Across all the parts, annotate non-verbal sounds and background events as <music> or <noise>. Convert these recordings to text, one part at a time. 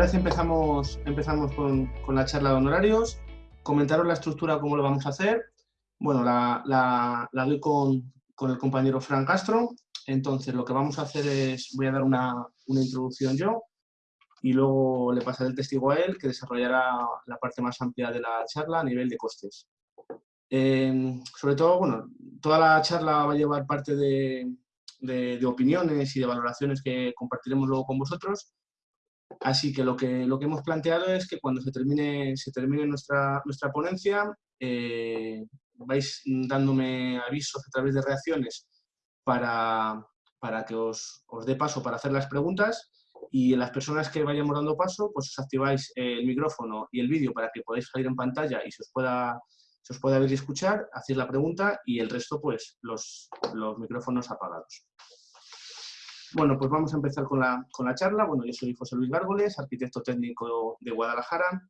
parece, empezamos, empezamos con, la charla de honorarios. Comentaros la estructura, cómo lo vamos a hacer. Bueno, la, la, doy con, con, el compañero Fran Castro. Entonces, lo que vamos a hacer es, voy a dar una, una introducción yo y luego le pasaré el testigo a él, que desarrollará la parte más amplia de la charla a nivel de costes. Eh, sobre todo, bueno, toda la charla va a llevar parte de, de, opiniones y de valoraciones que compartiremos luego con vosotros. Así que lo que, lo que hemos planteado es que cuando se termine, se termine nuestra, nuestra ponencia, eh, vais dándome avisos a través de reacciones para, para que os, os dé paso para hacer las preguntas y las personas que vayamos dando paso, pues os activáis el micrófono y el vídeo para que podáis salir en pantalla y se os pueda, se os pueda ver y escuchar, hacéis la pregunta y el resto, pues, los, los micrófonos apagados. Bueno, pues vamos a empezar con la, con la charla. Bueno, yo soy José Luis Gárgoles, arquitecto técnico de Guadalajara.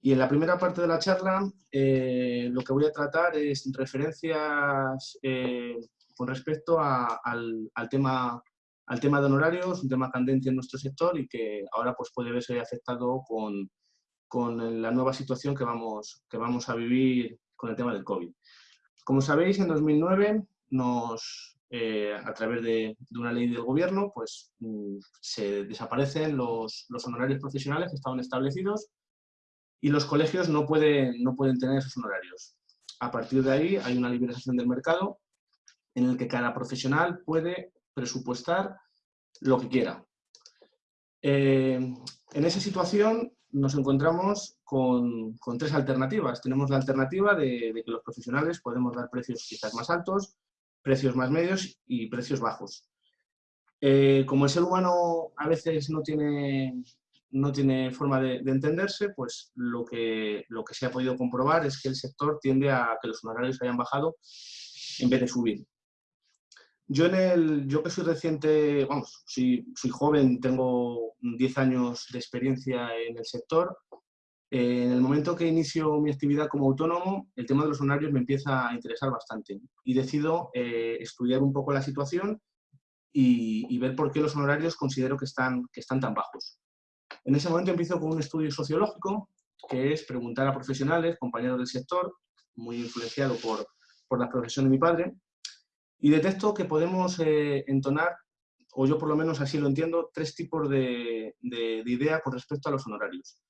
Y en la primera parte de la charla eh, lo que voy a tratar es referencias eh, con respecto al, al, tema al tema de honorarios, un tema candente en nuestro sector y que ahora pues, puede verse afectado con, con la nueva situación que vamos, que vamos a vivir con el tema del COVID. Como sabéis, en 2009, nos, eh, a través de, de, una ley del gobierno, pues mm, se desaparecen los, honorarios profesionales que estaban establecidos y los colegios no pueden, tener esos honorarios. A partir de ahí hay una liberalización del mercado en el que cada profesional puede presupuestar lo que quiera. Eh, en esa situación nos encontramos con, con, tres alternativas. Tenemos la alternativa de, que los profesionales podemos dar precios quizás más altos, precios más medios y precios bajos. Eh, como el ser humano a veces no tiene, no tiene forma de, de, entenderse, pues lo que, lo que se ha podido comprobar es que el sector tiende a que los honorarios hayan bajado en vez de subir. Yo, en el, yo que soy reciente, vamos, soy, soy joven, tengo 10 años de experiencia en el sector, eh, en el momento que inicio mi actividad como autónomo, el tema de los honorarios me empieza a interesar bastante y decido eh, estudiar un poco la situación y, ver por qué los honorarios considero que están, que están tan bajos. En ese momento empiezo con un estudio sociológico, que es preguntar a profesionales, compañeros del sector, muy influenciado por, por la profesión de mi padre, y detecto que podemos eh, entonar, o yo por lo menos así lo entiendo, tres tipos de, de, idea con respecto a los honorarios.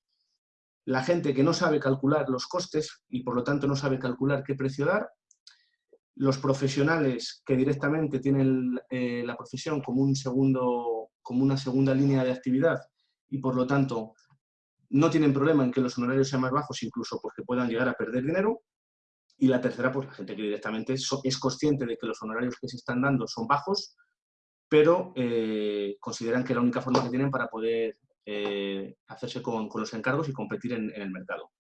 La gente que no sabe calcular los costes y por lo tanto no sabe calcular qué precio dar. Los profesionales que directamente tienen eh, la profesión como, un segundo, como una segunda línea de actividad y por lo tanto no tienen problema en que los honorarios sean más bajos, incluso porque puedan llegar a perder dinero. Y la tercera, pues la gente que directamente es, consciente de que los honorarios que se están dando son bajos, pero eh, consideran que la única forma que tienen para poder eh, hacerse con, los encargos y competir en, el mercado.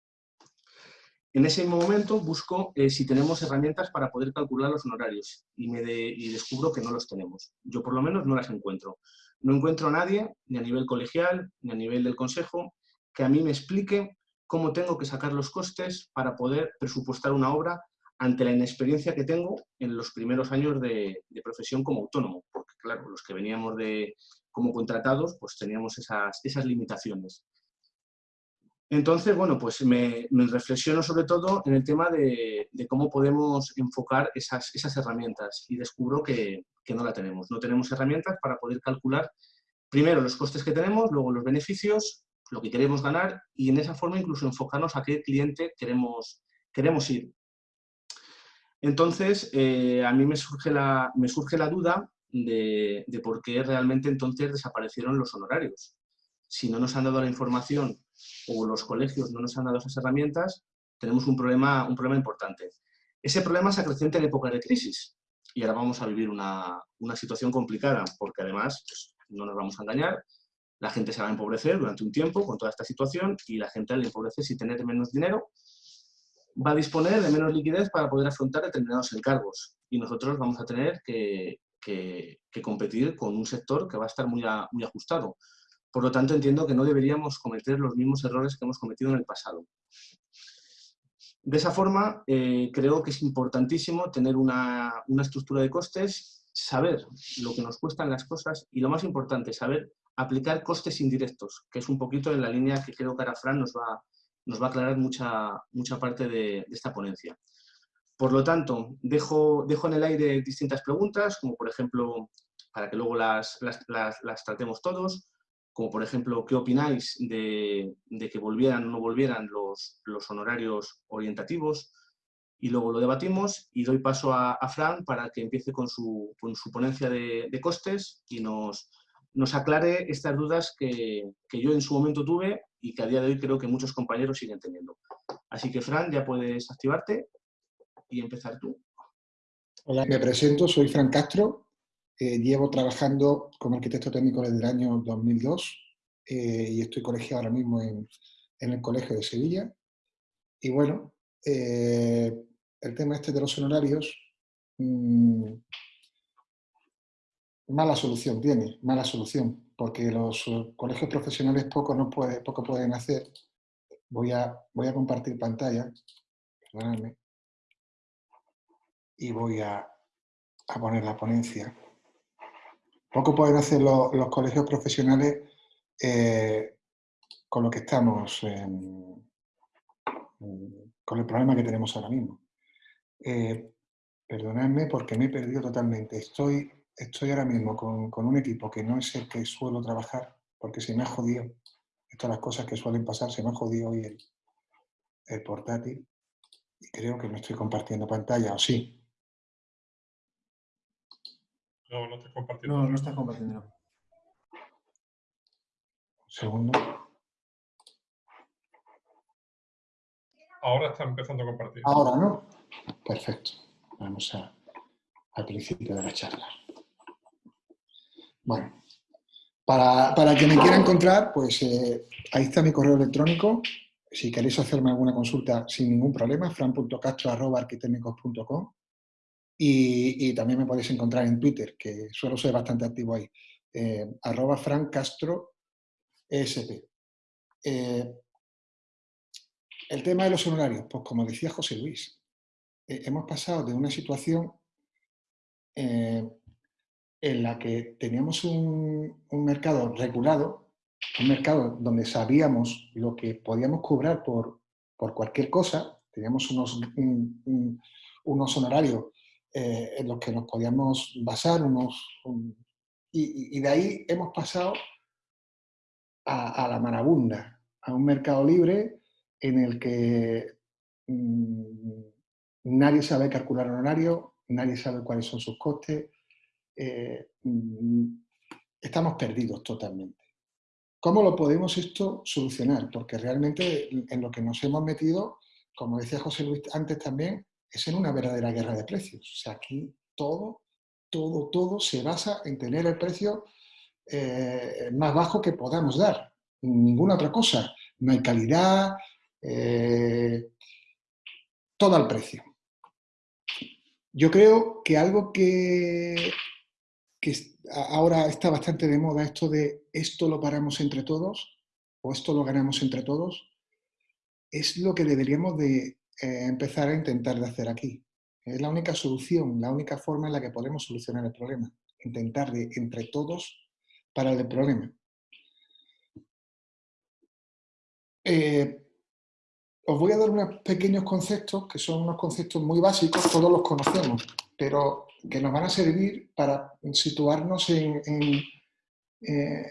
En ese momento busco eh, si tenemos herramientas para poder calcular los honorarios y, me descubro que no los tenemos. Yo por lo menos no las encuentro. No encuentro a nadie, ni a nivel colegial, ni a nivel del consejo, que a mí me explique cómo tengo que sacar los costes para poder presupuestar una obra ante la inexperiencia que tengo en los primeros años de, profesión como autónomo, claro, los que veníamos de, como contratados, pues teníamos esas, esas limitaciones. Entonces, bueno, pues me, reflexiono sobre todo en el tema de, cómo podemos enfocar esas, esas herramientas y descubro que, que, no la tenemos. No tenemos herramientas para poder calcular primero los costes que tenemos, luego los beneficios lo que queremos ganar y en esa forma incluso enfocarnos a qué cliente queremos, queremos ir. Entonces, eh, a mí me surge la, me surge la duda de, por qué realmente entonces desaparecieron los honorarios. Si no nos han dado la información o los colegios no nos han dado esas herramientas, tenemos un problema, un problema importante. Ese problema se acrecienta en época de crisis y ahora vamos a vivir una, una situación complicada porque además, pues, no nos vamos a engañar, la gente se va a empobrecer durante un tiempo con toda esta situación y la gente al empobrecerse y tener menos dinero va a disponer de menos liquidez para poder afrontar determinados encargos y nosotros vamos a tener que, que, competir con un sector que va a estar muy, ajustado. Por lo tanto, entiendo que no deberíamos cometer los mismos errores que hemos cometido en el pasado. De esa forma, eh, creo que es importantísimo tener una, estructura de costes, saber lo que nos cuestan las cosas y, lo más importante, saber aplicar costes indirectos, que es un poquito en la línea que creo que ahora nos va, nos va a aclarar mucha, mucha parte de, esta ponencia. Por lo tanto, dejo, dejo en el aire distintas preguntas, como por ejemplo, para que luego las, las, tratemos todos, como por ejemplo, ¿qué opináis de, que volvieran o no volvieran los, los honorarios orientativos? y luego lo debatimos y doy paso a, Fran para que empiece con su, ponencia de, costes y nos, nos aclare estas dudas que, yo en su momento tuve y que a día de hoy creo que muchos compañeros siguen teniendo. Así que Fran, ya puedes activarte y empezar tú. Hola, me presento, soy Fran Castro, eh, llevo trabajando como arquitecto técnico desde el año 2002 eh, y estoy colegiado ahora mismo en, en, el Colegio de Sevilla. Y bueno, eh, el tema este de los honorarios, mm, mala solución tiene, mala solución, porque los colegios profesionales poco, no puede, poco pueden hacer. Voy a, voy a compartir pantalla, perdonadme, y voy a, a, poner la ponencia. Poco pueden hacer los, colegios profesionales eh, con lo que estamos, con el problema que tenemos ahora mismo. Eh, perdonadme porque me he perdido totalmente. Estoy, estoy ahora mismo con, con, un equipo que no es el que suelo trabajar porque se me ha jodido. Estas las cosas que suelen pasar, se me ha jodido hoy el, el portátil y creo que no estoy compartiendo pantalla, ¿o sí? No, no estoy compartiendo. No, no estás compartiendo. Un segundo. Ahora está empezando a compartir. Ahora, ¿no? Perfecto. Vamos a, al principio de la charla. Bueno, para, para que me quiera encontrar, pues eh, ahí está mi correo electrónico. Si queréis hacerme alguna consulta sin ningún problema, fran.castro.arquitecnicos.com y, también me podéis encontrar en Twitter, que suelo ser bastante activo ahí, eh, arroba francastro esp. Eh, el tema de los honorarios, pues como decía José Luis, eh, hemos pasado de una situación eh, en la que teníamos un, mercado regulado, un mercado donde sabíamos lo que podíamos cobrar por, cualquier cosa, teníamos unos, unos honorarios eh, en los que nos podíamos basar, unos, y, de ahí hemos pasado a, la marabunda, a un mercado libre en el que mm, nadie sabe calcular horario, nadie sabe cuáles son sus costes, eh, mm, estamos perdidos totalmente. ¿Cómo lo podemos esto solucionar? Porque realmente en lo que nos hemos metido, como decía José Luis antes también, es en una verdadera guerra de precios. O sea, aquí todo, todo, todo se basa en tener el precio eh, más bajo que podamos dar. Ninguna otra cosa. No hay calidad, eh, todo al precio. Yo creo que algo que, que ahora está bastante de moda, esto de esto lo paramos entre todos, o esto lo ganamos entre todos, es lo que deberíamos de eh, empezar a intentar de hacer aquí. Es la única solución, la única forma en la que podemos solucionar el problema. Intentar de entre todos para el problema. Eh, os voy a dar unos pequeños conceptos, que son unos conceptos muy básicos, todos los conocemos, pero que nos van a servir para situarnos en, eh,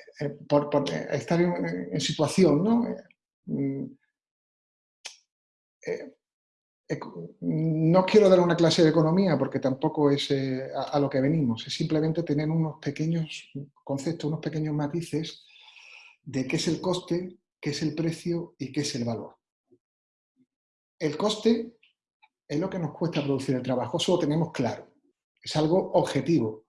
estar en, situación, ¿no? Mm, no quiero dar una clase de economía porque tampoco es eh, a, lo que venimos, es simplemente tener unos pequeños conceptos, unos pequeños matices de qué es el coste, qué es el precio y qué es el valor. El coste es lo que nos cuesta producir el trabajo, eso lo tenemos claro, es algo objetivo.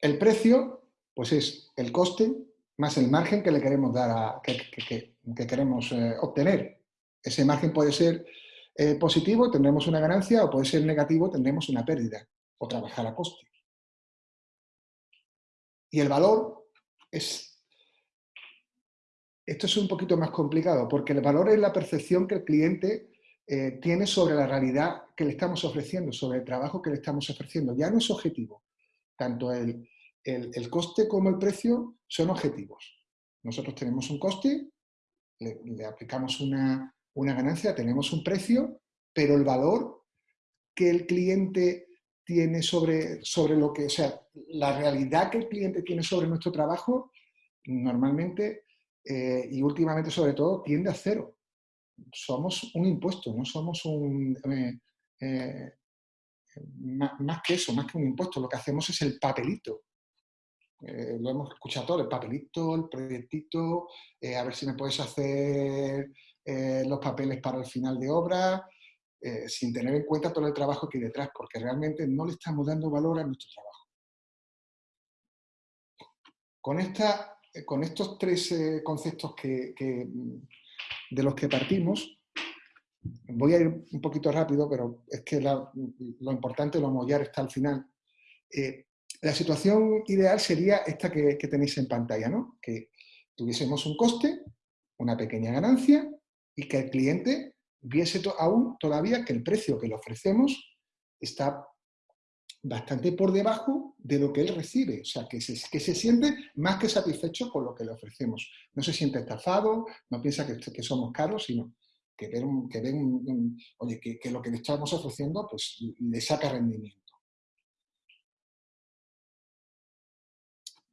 El precio, pues es el coste más el margen que le queremos dar a, que, queremos eh, obtener. Ese margen puede ser eh, positivo, tendremos una ganancia, o puede ser negativo, tendremos una pérdida, o trabajar a coste. Y el valor es esto es un poquito más complicado porque el valor es la percepción que el cliente eh, tiene sobre la realidad que le estamos ofreciendo, sobre el trabajo que le estamos ofreciendo. Ya no es objetivo tanto el, el, coste como el precio son objetivos. Nosotros tenemos un coste, le, aplicamos una, una ganancia, tenemos un precio, pero el valor que el cliente tiene sobre, sobre lo que, o sea, la realidad que el cliente tiene sobre nuestro trabajo, normalmente eh, y últimamente sobre todo tiende a cero. Somos un impuesto, no somos un... Eh, eh, más, que eso, más que un impuesto, lo que hacemos es el papelito. lo hemos escuchado todo, el papelito, el proyectito, a ver si me puedes hacer los papeles para el final de obra, sin tener en cuenta todo el trabajo que hay detrás, porque realmente no le estamos dando valor a nuestro trabajo. Con esta eh, con estos tres eh, conceptos que, de los que partimos, voy a ir un poquito rápido, pero es que lo importante, lo mollar está al final. Eh, la situación ideal sería esta que, tenéis en pantalla, ¿no? que tuviésemos un coste, una pequeña ganancia y que el cliente viese aún todavía que el precio que le ofrecemos está bastante por debajo de lo que él recibe, o sea, que se, que se siente más que satisfecho con lo que le ofrecemos. No se siente estafado, no piensa que, que somos caros, sino que ven, que, ven oye, que, lo que le estamos ofreciendo pues, le saca rendimiento.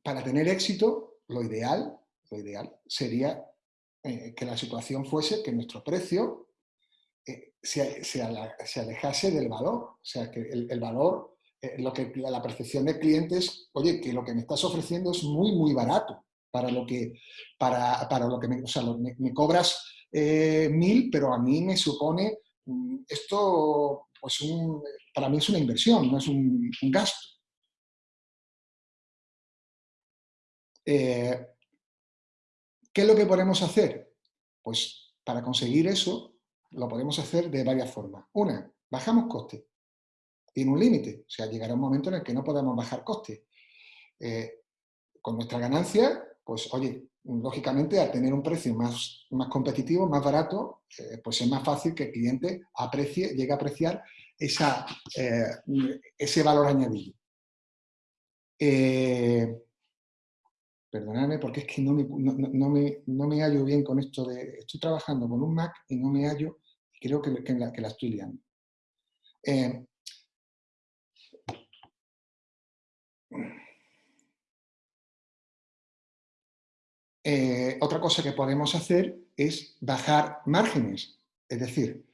Para tener éxito, lo ideal, lo ideal sería eh, que la situación fuese que nuestro precio eh, se, se, alejase del valor, o sea, que el, valor eh, lo que, la percepción de clientes, oye, que lo que me estás ofreciendo es muy, muy barato para lo que, para, para lo que me, o sea, me, cobras mil, pero a mí me supone mm, esto, pues un, para mí es una inversión, no es un, gasto. ¿Qué es lo que podemos hacer? Pues para conseguir eso lo podemos hacer de varias formas. Una, bajamos costes tiene un límite. O sea, llegará un momento en el que no podamos bajar costes. Eh, con nuestra ganancia, pues oye, lógicamente al tener un precio más, más competitivo, más barato, eh, pues es más fácil que el cliente aprecie, llegue a apreciar esa, eh, ese valor añadido. Perdonadme porque es que no me, no, me, no, me, hallo bien con esto de... Estoy trabajando con un Mac y no me hallo, creo que, que, la, estoy liando. Eh, otra cosa que podemos hacer es bajar márgenes, es decir,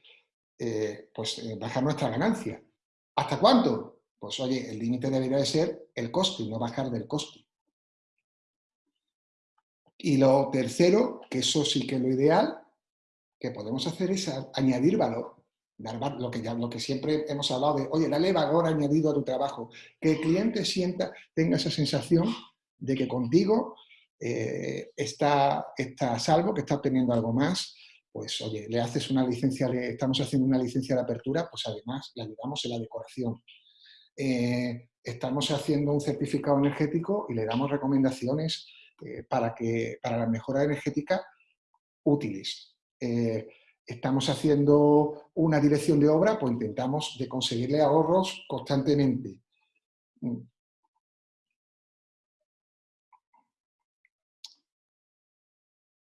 eh, pues eh, bajar nuestra ganancia. ¿Hasta cuánto? Pues oye, el límite debería de ser el coste, no bajar del coste. Y lo tercero, que eso sí que es lo ideal, que podemos hacer es añadir valor. lo que, ya, lo que siempre hemos hablado de, oye, dale valor añadido a tu trabajo. Que el cliente sienta, tenga esa sensación de que contigo eh, está, está salvo, que está obteniendo algo más, pues oye, le haces una licencia, le estamos haciendo una licencia de apertura, pues además le ayudamos en la decoración. Eh, estamos haciendo un certificado energético y le damos recomendaciones eh, para, que, para la mejora energética útiles. estamos haciendo una dirección de obra, pues intentamos de conseguirle ahorros constantemente.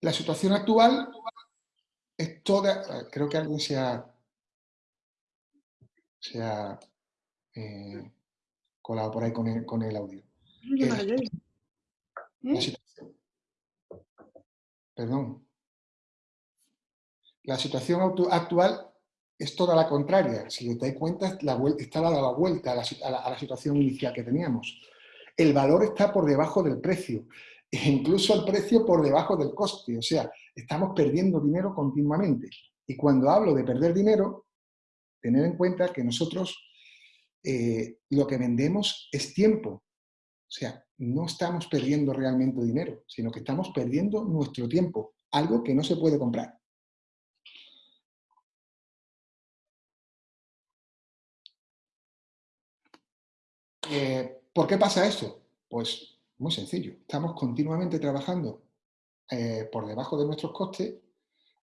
La situación actual es toda... Creo que alguien se ha, se ha eh, colado por ahí con el, con el audio. ¿Eh? Perdón. La situación actual es toda la contraria. Si te das cuenta, la está dando la vuelta a la, a la situación inicial que teníamos. El valor está por debajo del precio e incluso el precio por debajo del coste. O sea, estamos perdiendo dinero continuamente. Y cuando hablo de perder dinero, tener en cuenta que nosotros eh, lo que vendemos es tiempo. Sea, no estamos perdiendo realmente dinero, sino que estamos perdiendo nuestro tiempo, algo que no se puede comprar. Eh, ¿Por qué pasa esto? Pues muy sencillo. Estamos continuamente trabajando eh, por debajo de nuestros costes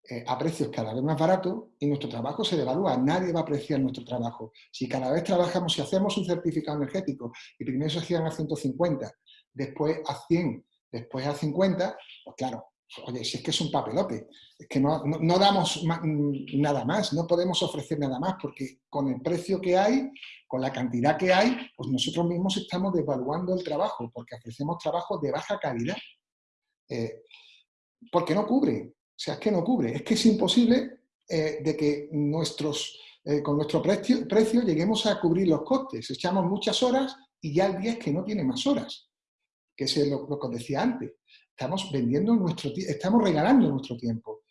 eh, a precios cada vez más baratos y nuestro trabajo se devalúa. Nadie va a apreciar nuestro trabajo. Si cada vez trabajamos, si hacemos un certificado energético y primero se hacían a 150, después a 100, después a 50, pues claro, oye, si es que es un papelote, es que no, damos nada más, no podemos ofrecer nada más, porque con el precio que hay, con la cantidad que hay, pues nosotros mismos estamos devaluando el trabajo, porque ofrecemos trabajo de baja calidad. Eh, porque no cubre, sea, es que no cubre, es que es imposible eh, de que nuestros, eh, con nuestro precio, lleguemos a cubrir los costes. Echamos muchas horas y ya el día es que no tiene más horas, que es lo, que os decía antes. Estamos vendiendo nuestro estamos regalando nuestro tiempo.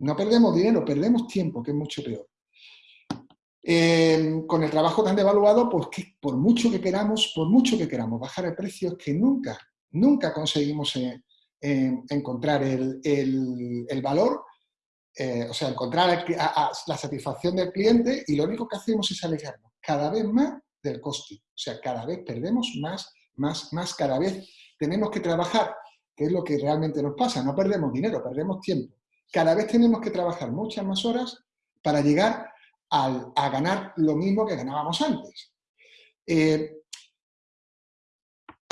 No perdemos dinero, perdemos tiempo, que es mucho peor. Em, con el trabajo tan devaluado, pues que por mucho que queramos, por mucho que queramos bajar el precio, es que nunca, nunca conseguimos encontrar el, valor, eh, o sea, encontrar la satisfacción del cliente y lo único que hacemos es alejarnos cada vez más del coste. O sea, cada vez perdemos más, más, más, cada vez tenemos que trabajar que es lo que realmente nos pasa. No perdemos dinero, perdemos tiempo. Cada vez tenemos que trabajar muchas más horas para llegar a ganar lo mismo que ganábamos antes. Eh,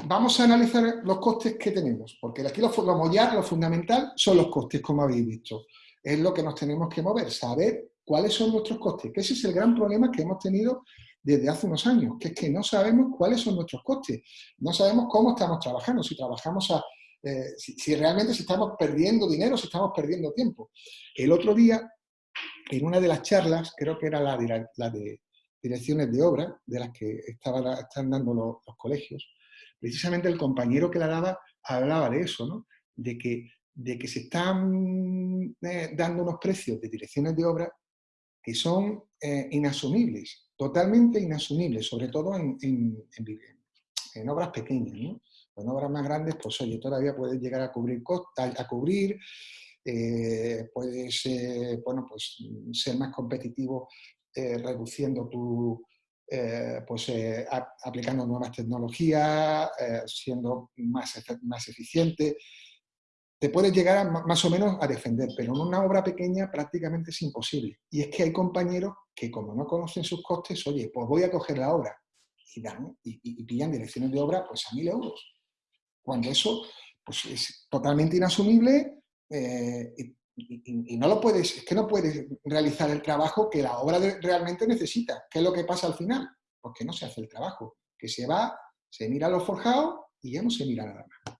vamos a analizar los costes que tenemos, porque aquí lo, lo, lo fundamental son los costes, como habéis visto. Es lo que nos tenemos que mover, saber cuáles son nuestros costes, que ese es el gran problema que hemos tenido desde hace unos años, que es que no sabemos cuáles son nuestros costes, no sabemos cómo estamos trabajando, si trabajamos a eh, si, realmente si estamos perdiendo dinero, si estamos perdiendo tiempo. El otro día, en una de las charlas, creo que era la de, la de direcciones de obra, de las que estaba, están dando los, colegios, precisamente el compañero que la daba hablaba de eso, ¿no? de, que, de que se están eh, dando unos precios de direcciones de obra que son eh, inasumibles, totalmente inasumibles, sobre todo en, en, en obras pequeñas. ¿no? Con obras más grandes, pues oye, todavía puedes llegar a cubrir, a cubrir eh, puedes bueno, pues, ser más competitivo reduciendo tu, eh, pues, aplicando nuevas tecnologías, siendo más, más eficiente. Te puedes llegar más o menos a defender, pero en una obra pequeña prácticamente es imposible. Y es que hay compañeros que como no conocen sus costes, oye, pues voy a coger la obra y, dan, y, y pillan direcciones de obra pues a mil euros cuando eso pues, es totalmente inasumible eh, y, no lo puedes, es que no puedes realizar el trabajo que la obra realmente necesita. ¿Qué es lo que pasa al final? Porque no se hace el trabajo, que se va, se mira los forjados y ya no se mira nada más.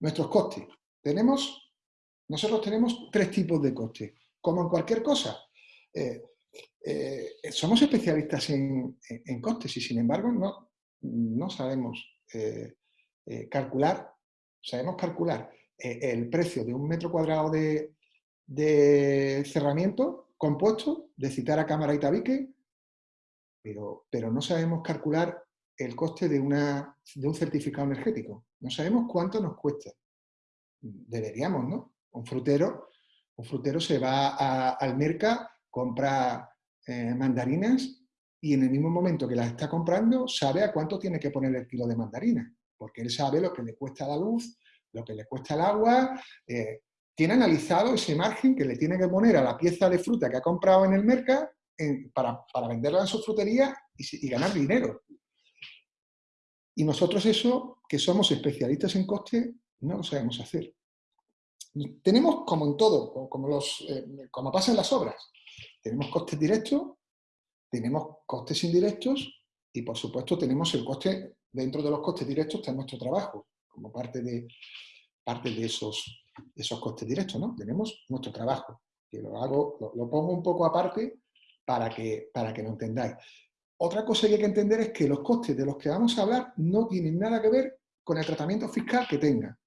Nuestros costes. Tenemos, nosotros tenemos tres tipos de costes, como en cualquier cosa. Eh, eh, somos especialistas en, costes y sin embargo no, no sabemos eh, calcular, sabemos calcular el precio de un metro cuadrado de, cerramiento compuesto, de citar a cámara y tabique, pero, pero no sabemos calcular el coste de, una, de un certificado energético. No sabemos cuánto nos cuesta. Deberíamos, ¿no? Un frutero, un frutero se va al mercado, compra eh, mandarinas y en el mismo momento que las está comprando sabe a cuánto tiene que poner el kilo de mandarinas porque él sabe lo que le cuesta la luz, lo que le cuesta el agua, eh, tiene analizado ese margen que le tiene que poner a la pieza de fruta que ha comprado en el mercado para, venderla en su frutería y, ganar dinero. Y nosotros eso, que somos especialistas en coste, no lo sabemos hacer. Tenemos, como en todo, como, los, eh, como pasa en las obras, tenemos costes directos, tenemos costes indirectos y, por supuesto, tenemos el coste dentro de los costes directos está nuestro trabajo, como parte de, parte de, esos, esos costes directos, ¿no? Tenemos nuestro trabajo, que lo, hago, lo, pongo un poco aparte para que, para que lo entendáis. Otra cosa que hay que entender es que los costes de los que vamos a hablar no tienen nada que ver con el tratamiento fiscal que tenga.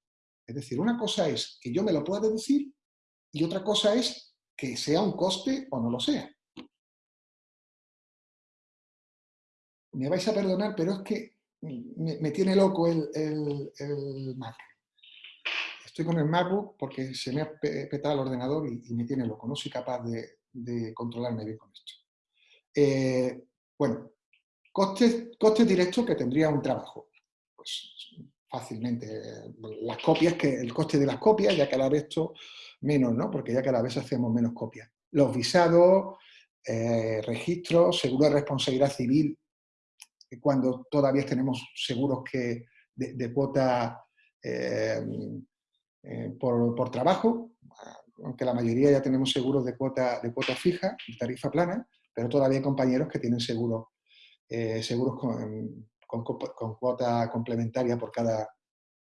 Es decir, una cosa es que yo me lo pueda deducir y otra cosa es que sea un coste o no lo sea. Me vais a perdonar, pero es que me, tiene loco el, Mac. Estoy con el MacBook porque se me ha petado el ordenador y, me tiene loco. No soy capaz de, controlarme bien con esto. Eh, bueno, costes, directos que tendría un trabajo. Pues fácilmente. Las copias, que el coste de las copias, ya que ahora esto menos, ¿no? Porque ya cada vez hacemos menos copias. Los visados, eh, registros, seguro de responsabilidad civil, cuando todavía tenemos seguros que de, cuota eh, eh, por, trabajo, aunque la mayoría ya tenemos seguros de cuota, de cuota fija, de tarifa plana, pero todavía hay compañeros que tienen seguros, seguros con, con, cuota complementaria por cada,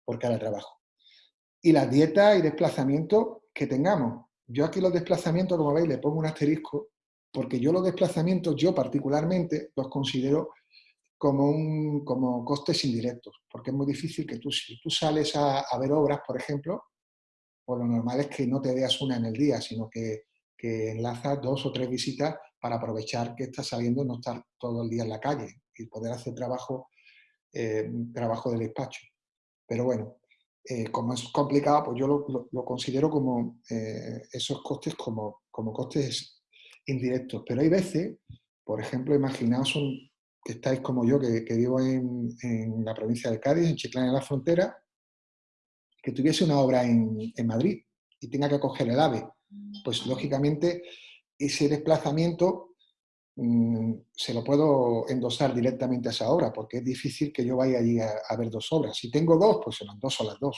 por cada trabajo. Y las dietas y desplazamientos que tengamos. Yo aquí los desplazamientos, como veis, le pongo un asterisco, porque yo los desplazamientos, yo particularmente, los considero como, un, como costes indirectos, porque es muy difícil que tú, si tú sales a, a ver obras, por ejemplo, pues lo normal es que no te veas una en el día, sino que, que enlazas dos o tres visitas para aprovechar que estás saliendo y no estar todo el día en la calle y poder hacer trabajo, eh, trabajo de despacho. Pero bueno, eh, como es complicado, pues yo lo, considero como eh, esos costes como, como costes indirectos. Pero hay veces, por ejemplo, imaginaos que estáis como yo, que, vivo en, la provincia de Cádiz, en Chiclana de la Frontera, que tuviese una obra en, en Madrid y tenga que coger el AVE. Pues lógicamente ese desplazamiento Mm, se lo puedo endosar directamente a esa obra, porque es difícil que yo vaya allí a, ver dos obras. Si tengo dos, pues se las dos o las dos,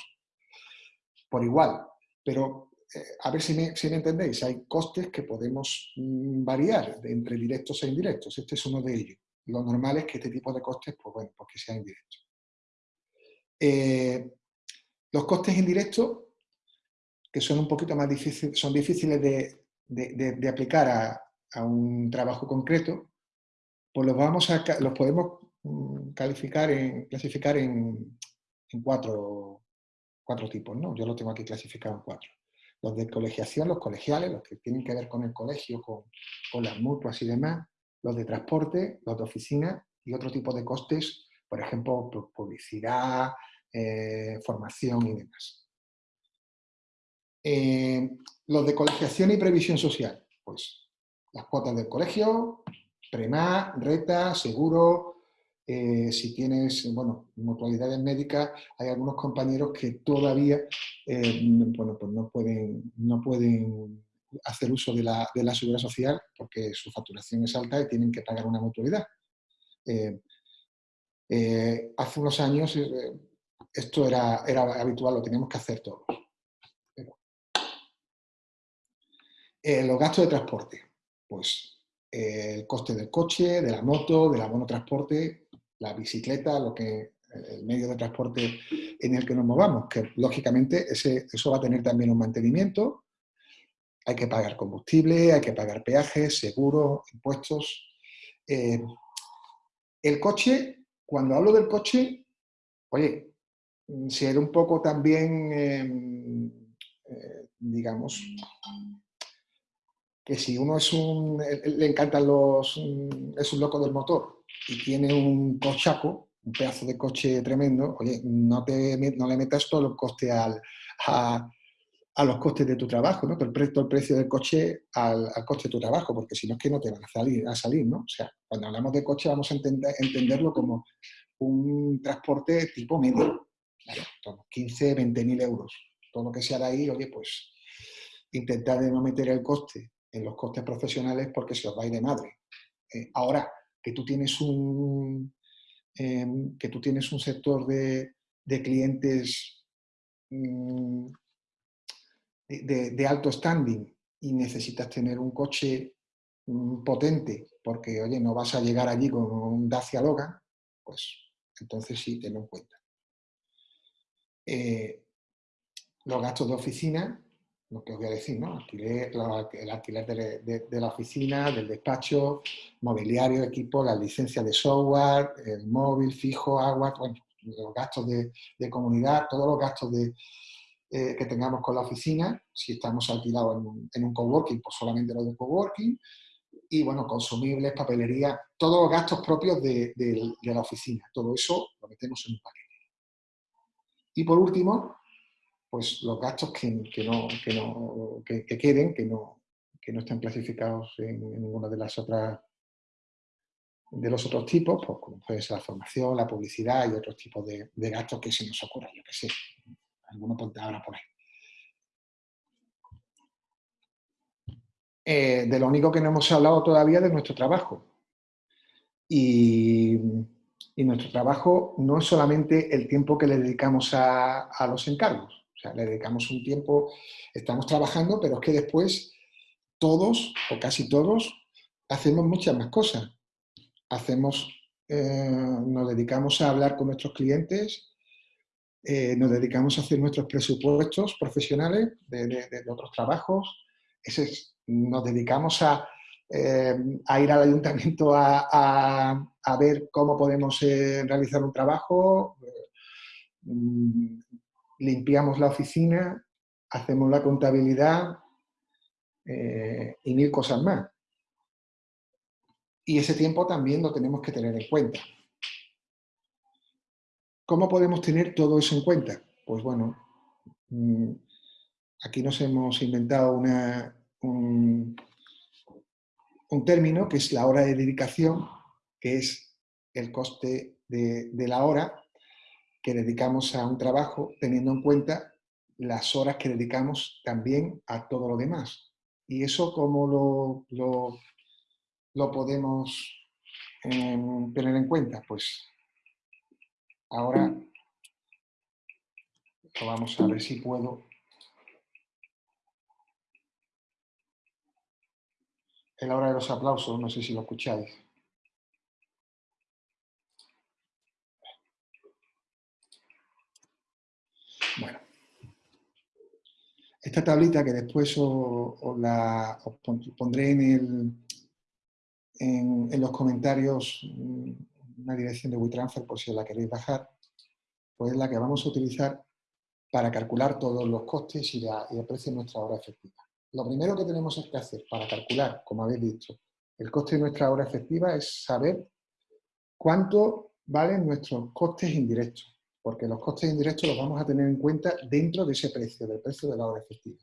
por igual. Pero eh, a ver si me, si me, entendéis, hay costes que podemos mm, variar entre directos e indirectos. Este es uno de ellos. Lo normal es que este tipo de costes, pues bueno, pues que sean indirectos. Eh, los costes indirectos, que son un poquito más difíciles, son difíciles de, de aplicar a, a un trabajo concreto, pues los, vamos a, los podemos mm, calificar en, clasificar en, cuatro, cuatro, tipos. ¿no? Yo lo tengo aquí clasificado en cuatro. Los de colegiación, los colegiales, los que tienen que ver con el colegio, con, con las mutuas y demás. Los de transporte, los de oficina y otro tipo de costes, por ejemplo, publicidad, eh, formación y demás. Eh, los de colegiación y previsión social, pues las cuotas del colegio, prema, reta, seguro, eh, si tienes, bueno, mutualidades médicas, hay algunos compañeros que todavía, bueno, pues no pueden, no pueden hacer uso de la, de la, seguridad social porque su facturación es alta y tienen que pagar una mutualidad. Eh, hace unos años esto era, era habitual, lo teníamos que hacer todos. los gastos de transporte pues eh, el coste del coche, de la moto, del abono transporte, la bicicleta, lo que el medio de transporte en el que nos movamos, que lógicamente ese, eso va a tener también un mantenimiento, hay que pagar combustible, hay que pagar peajes, seguros, impuestos. Eh, el coche, cuando hablo del coche, oye, ser un poco también, em, eh, digamos, que si uno es un, le encantan los, es un loco del motor y tiene un cochaco, un pedazo de coche tremendo, oye, no, te, no le metas todo el coste al, a, los costes de tu trabajo, ¿no? El, precio, el precio del coche al, al, coste de tu trabajo, porque si no es que no te van a salir, a salir, ¿no? O sea, cuando hablamos de coche vamos a entender, entenderlo como un transporte tipo medio, claro, 15, 20 mil euros. Todo lo que sea de ahí, oye, pues intentar de no meter el coste en los costes profesionales porque se os va a ir de madre. Eh, ahora, que tú tienes un, em, que tú tienes un sector de, clientes mm, de, alto standing y necesitas tener un coche mm, potente porque, oye, no vas a llegar allí con un Dacia Logan, pues entonces sí, tenlo en cuenta. Eh, los gastos de oficina, lo que os voy a decir, ¿no? el alquiler de, la oficina, del despacho, mobiliario, equipo, la licencia de software, el móvil, fijo, agua, los gastos de, comunidad, todos los gastos de, eh, que tengamos con la oficina, si estamos alquilados en un, coworking, pues solamente los de coworking, y bueno, consumibles, papelería, todos los gastos propios de, la oficina, todo eso lo metemos en un paquete. Y por último, pues los gastos que, no, que, no, que, queden, que no, que no estén clasificados en, ninguna de las otras de los otros tipos, pues como puede ser la formación, la publicidad y otros tipos de, gastos que se nos ocurran, yo que sé, alguno ahora por ahí. eh, de lo único que no hemos hablado todavía de nuestro trabajo. Y, nuestro trabajo no es solamente el tiempo que le dedicamos a, a los encargos. O sea, le dedicamos un tiempo, estamos trabajando, pero es que después todos, o casi todos, hacemos muchas más cosas. Hacemos, eh, nos dedicamos a hablar con nuestros clientes, eh, nos dedicamos a hacer nuestros presupuestos profesionales de, otros trabajos, nos dedicamos a, eh, a, ir al ayuntamiento a, ver cómo podemos realizar un trabajo, mm, limpiamos la oficina, hacemos la contabilidad, eh, y mil cosas más. Y ese tiempo también lo tenemos que tener en cuenta. ¿Cómo podemos tener todo eso en cuenta? Pues bueno, mm, aquí nos hemos inventado un, término que es la hora de dedicación, que es el coste de, la hora que dedicamos a un trabajo, teniendo en cuenta las horas que dedicamos también a todo lo demás. ¿Y eso cómo lo, lo, podemos em, tener en cuenta? Pues ahora vamos a ver si puedo. Es la hora de los aplausos, no sé si lo escucháis. Bueno. Esta tablita que después os, la pondré en, en, los comentarios mm, una dirección de WeTransfer por si la queréis bajar, pues es la que vamos a utilizar para calcular todos los costes y, el precio de nuestra hora efectiva. Lo primero que tenemos que hacer para calcular, como habéis dicho, el coste de nuestra hora efectiva es saber cuánto valen nuestros costes indirectos porque los costes indirectos los vamos a tener en cuenta dentro de ese precio, del precio de la hora efectiva.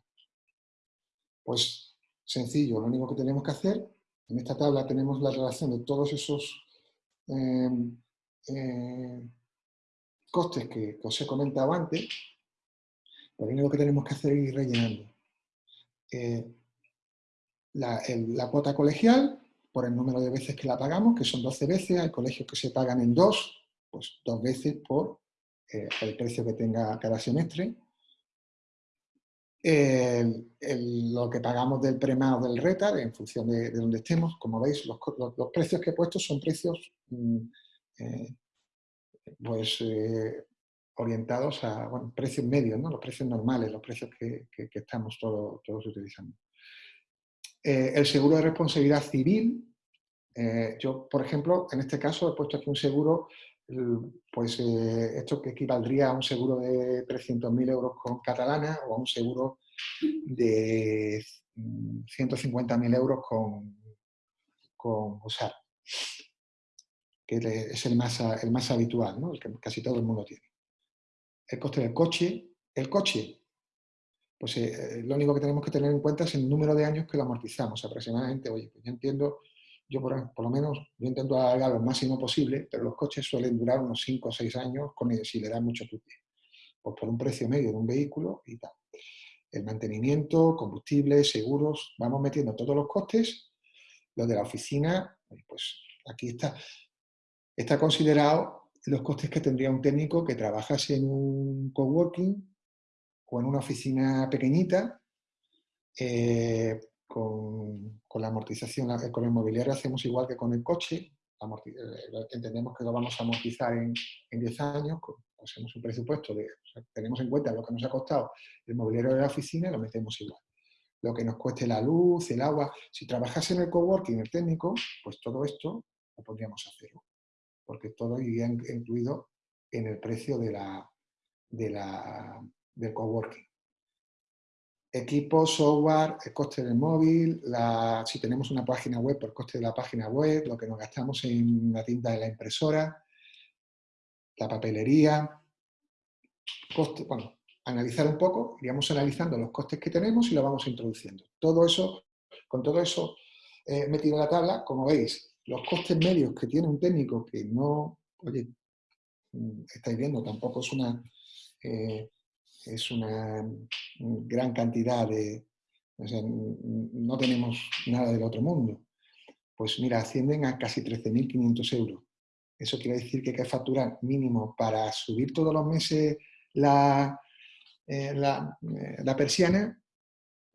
Pues sencillo, lo único que tenemos que hacer, en esta tabla tenemos la relación de todos esos em, eh, costes que, os he comentado antes, lo único que tenemos que hacer es ir rellenando. Eh, la, la, cuota colegial, por el número de veces que la pagamos, que son 12 veces, hay colegios que se pagan en dos, pues dos veces por eh, el precio que tenga cada semestre. Lo que pagamos del prema o del retar en función de, donde estemos. Como veis, los, precios que he puesto son precios mm, eh, pues, eh, orientados a precios medios, ¿no? los precios normales, los precios que, estamos todos, todos utilizando. el seguro de responsabilidad civil, yo, por ejemplo, en este caso he puesto aquí un seguro pues eh, esto que equivaldría a un seguro de 300.000 euros con catalana o a un seguro de 150.000 euros con, con USAR, que es el más, el más habitual, ¿no? el que casi todo el mundo tiene. El coste del coche, el coche, pues eh, lo único que tenemos que tener en cuenta es el número de años que lo amortizamos aproximadamente. Oye, pues yo entiendo yo por, lo menos yo intento alargar lo máximo posible, pero los coches suelen durar unos 5 o 6 años con, si le dan mucho tutti. Pues por un precio medio de un vehículo y tal. El mantenimiento, combustible, seguros, vamos metiendo todos los costes. Los de la oficina, pues aquí está, está considerado los costes que tendría un técnico que trabajase en un coworking o en una oficina pequeñita, eh, con, la amortización, con el mobiliario hacemos igual que con el coche, eh, entendemos que lo vamos a amortizar en, en 10 años, hacemos un presupuesto, de, tenemos en cuenta lo que nos ha costado el mobiliario de la oficina lo metemos igual. Lo que nos cueste la luz, el agua, si trabajase en el coworking, el técnico, pues todo esto lo podríamos hacer, porque todo iría incluido en el precio de la, de la, del coworking equipo, software, el coste del móvil, si tenemos una página web, por coste de la página web, lo que nos gastamos en la tinta de la impresora, la papelería, coste, bueno, analizar un poco, iríamos analizando los costes que tenemos y lo vamos introduciendo. Todo eso, con todo eso eh, metido en la tabla, como veis, los costes medios que tiene un técnico que no, oye, mm, estáis viendo, tampoco es una... Eh, es una gran cantidad de, no tenemos nada del otro mundo. Pues mira, ascienden a casi 13.500 euros. Eso quiere decir que hay que facturar mínimo para subir todos los meses la, eh, la, eh, la, persiana,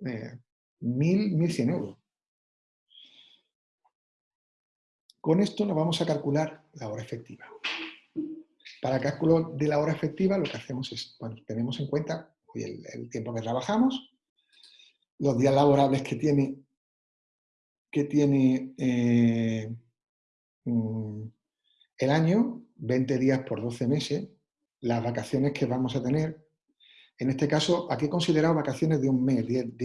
eh, 1.100 euros. Con esto nos vamos a calcular la hora efectiva. Para el cálculo de la hora efectiva lo que hacemos es, bueno, tenemos en cuenta el, tiempo que trabajamos, los días laborables que tiene, que tiene eh, mm, el año, 20 días por 12 meses, las vacaciones que vamos a tener. En este caso, aquí he considerado vacaciones de un mes, 10,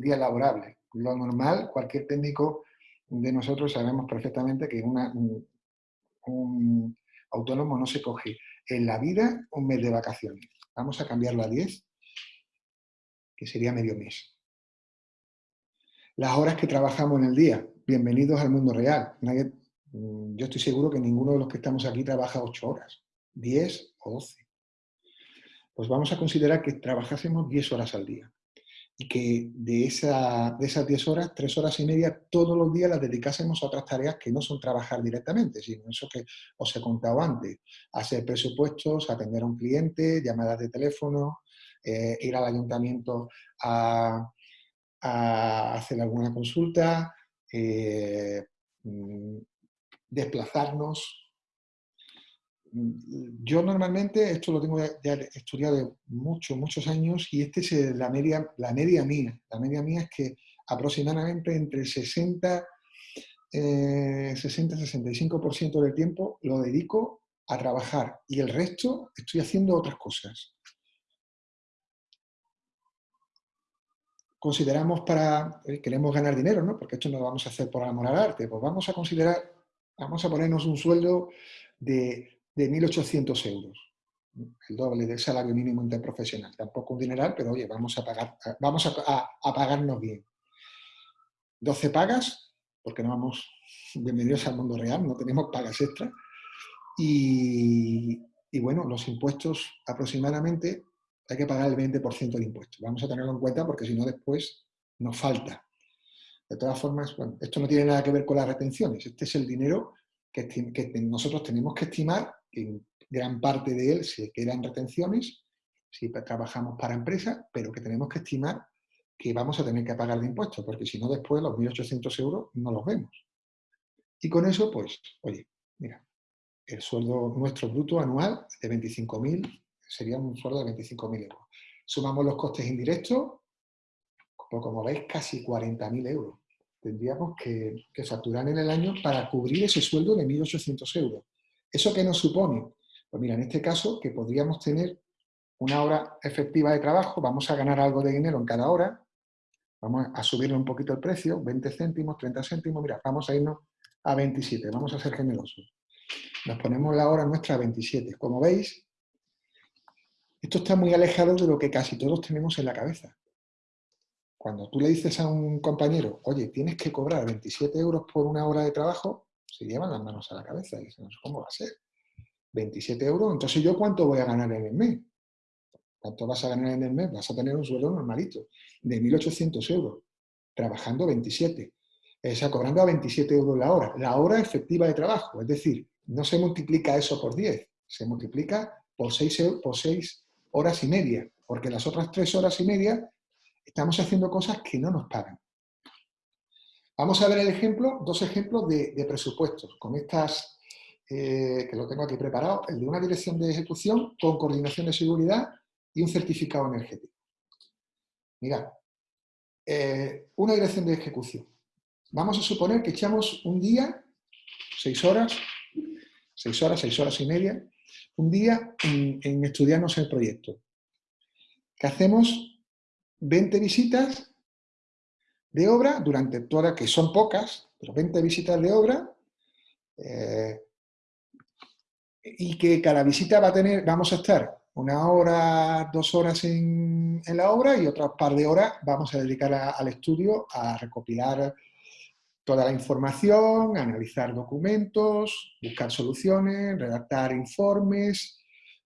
días laborables. Lo normal, cualquier técnico de nosotros sabemos perfectamente que una, un, autónomo no se coge en la vida un mes de vacaciones. Vamos a cambiarlo a 10, que sería medio mes. Las horas que trabajamos en el día, bienvenidos al mundo real. Mm, yo estoy seguro que ninguno de los que estamos aquí trabaja 8 horas, 10 o 12. Pues vamos a considerar que trabajásemos 10 horas al día y que de, esa, de esas 10 horas, 3 horas y media todos los días las dedicásemos a otras tareas que no son trabajar directamente, sino eso que os he contado antes, hacer presupuestos, atender a un cliente, llamadas de teléfono, eh, ir al ayuntamiento a, hacer alguna consulta, eh, mm, desplazarnos, yo normalmente, esto lo tengo ya estudiado muchos, muchos años y este es la media, la media mía. La media mía es que aproximadamente entre 60, 60-65% del tiempo lo dedico a trabajar y el resto estoy haciendo otras cosas. Consideramos para, eh, queremos ganar dinero, ¿no? Porque esto no lo vamos a hacer por amor al arte, pues vamos a considerar, vamos a ponernos un sueldo de de 1.800 euros, el doble del salario mínimo interprofesional. Tampoco un dineral, pero oye, vamos a, pagar, vamos a, pagarnos bien. 12 pagas, porque no vamos, bienvenidos al mundo real, no tenemos pagas extra. Y, y bueno, los impuestos aproximadamente hay que pagar el 20% de impuestos. Vamos a tenerlo en cuenta porque si no después nos falta. De todas formas, bueno, esto no tiene nada que ver con las retenciones. Este es el dinero que, que nosotros tenemos que estimar en gran parte de él se quedan retenciones, si trabajamos para empresas, pero que tenemos que estimar que vamos a tener que pagar de impuestos, porque si no después los 1.800 euros no los vemos. Y con eso, pues, oye, mira, el sueldo nuestro bruto anual de 25.000 sería un sueldo de 25.000 euros. Sumamos los costes indirectos, pues como veis, casi 40.000 euros. Tendríamos que, que facturar en el año para cubrir ese sueldo de 1.800 euros. ¿Eso qué nos supone? Pues mira, en este caso que podríamos tener una hora efectiva de trabajo, vamos a ganar algo de dinero en cada hora, vamos a subirle un poquito el precio, 20 céntimos, 30 céntimos, mira, vamos a irnos a 27, vamos a ser generosos. Nos ponemos la hora nuestra a 27. Como veis, esto está muy alejado de lo que casi todos tenemos en la cabeza. Cuando tú le dices a un compañero, oye, tienes que cobrar 27 euros por una hora de trabajo, se llevan las manos a la cabeza y dicen, ¿cómo va a ser? 27 euros, entonces ¿yo cuánto voy a ganar en el mes? ¿Cuánto vas a ganar en el mes? Vas a tener un sueldo normalito, de 1.800 euros, trabajando 27. O sea, cobrando a 27 euros la hora. La hora efectiva de trabajo, es decir, no se multiplica eso por 10, se multiplica por 6, por 6 horas y media, porque las otras 3 horas y media estamos haciendo cosas que no nos pagan. Vamos a ver el ejemplo, dos ejemplos de, presupuestos, con estas, eh, que lo tengo aquí preparado, el de una dirección de ejecución con coordinación de seguridad y un certificado energético. Mirad, eh, una dirección de ejecución. Vamos a suponer que echamos un día, seis horas, seis horas, seis horas y media, un día en, estudiarnos el proyecto. Que hacemos 20 visitas de obra durante toda, que son pocas, pero 20 visitas de obra, eh, y que cada visita va a tener, vamos a estar una hora, dos horas en, la obra y otras par de horas vamos a dedicar al estudio a recopilar toda la información, analizar documentos, buscar soluciones, redactar informes,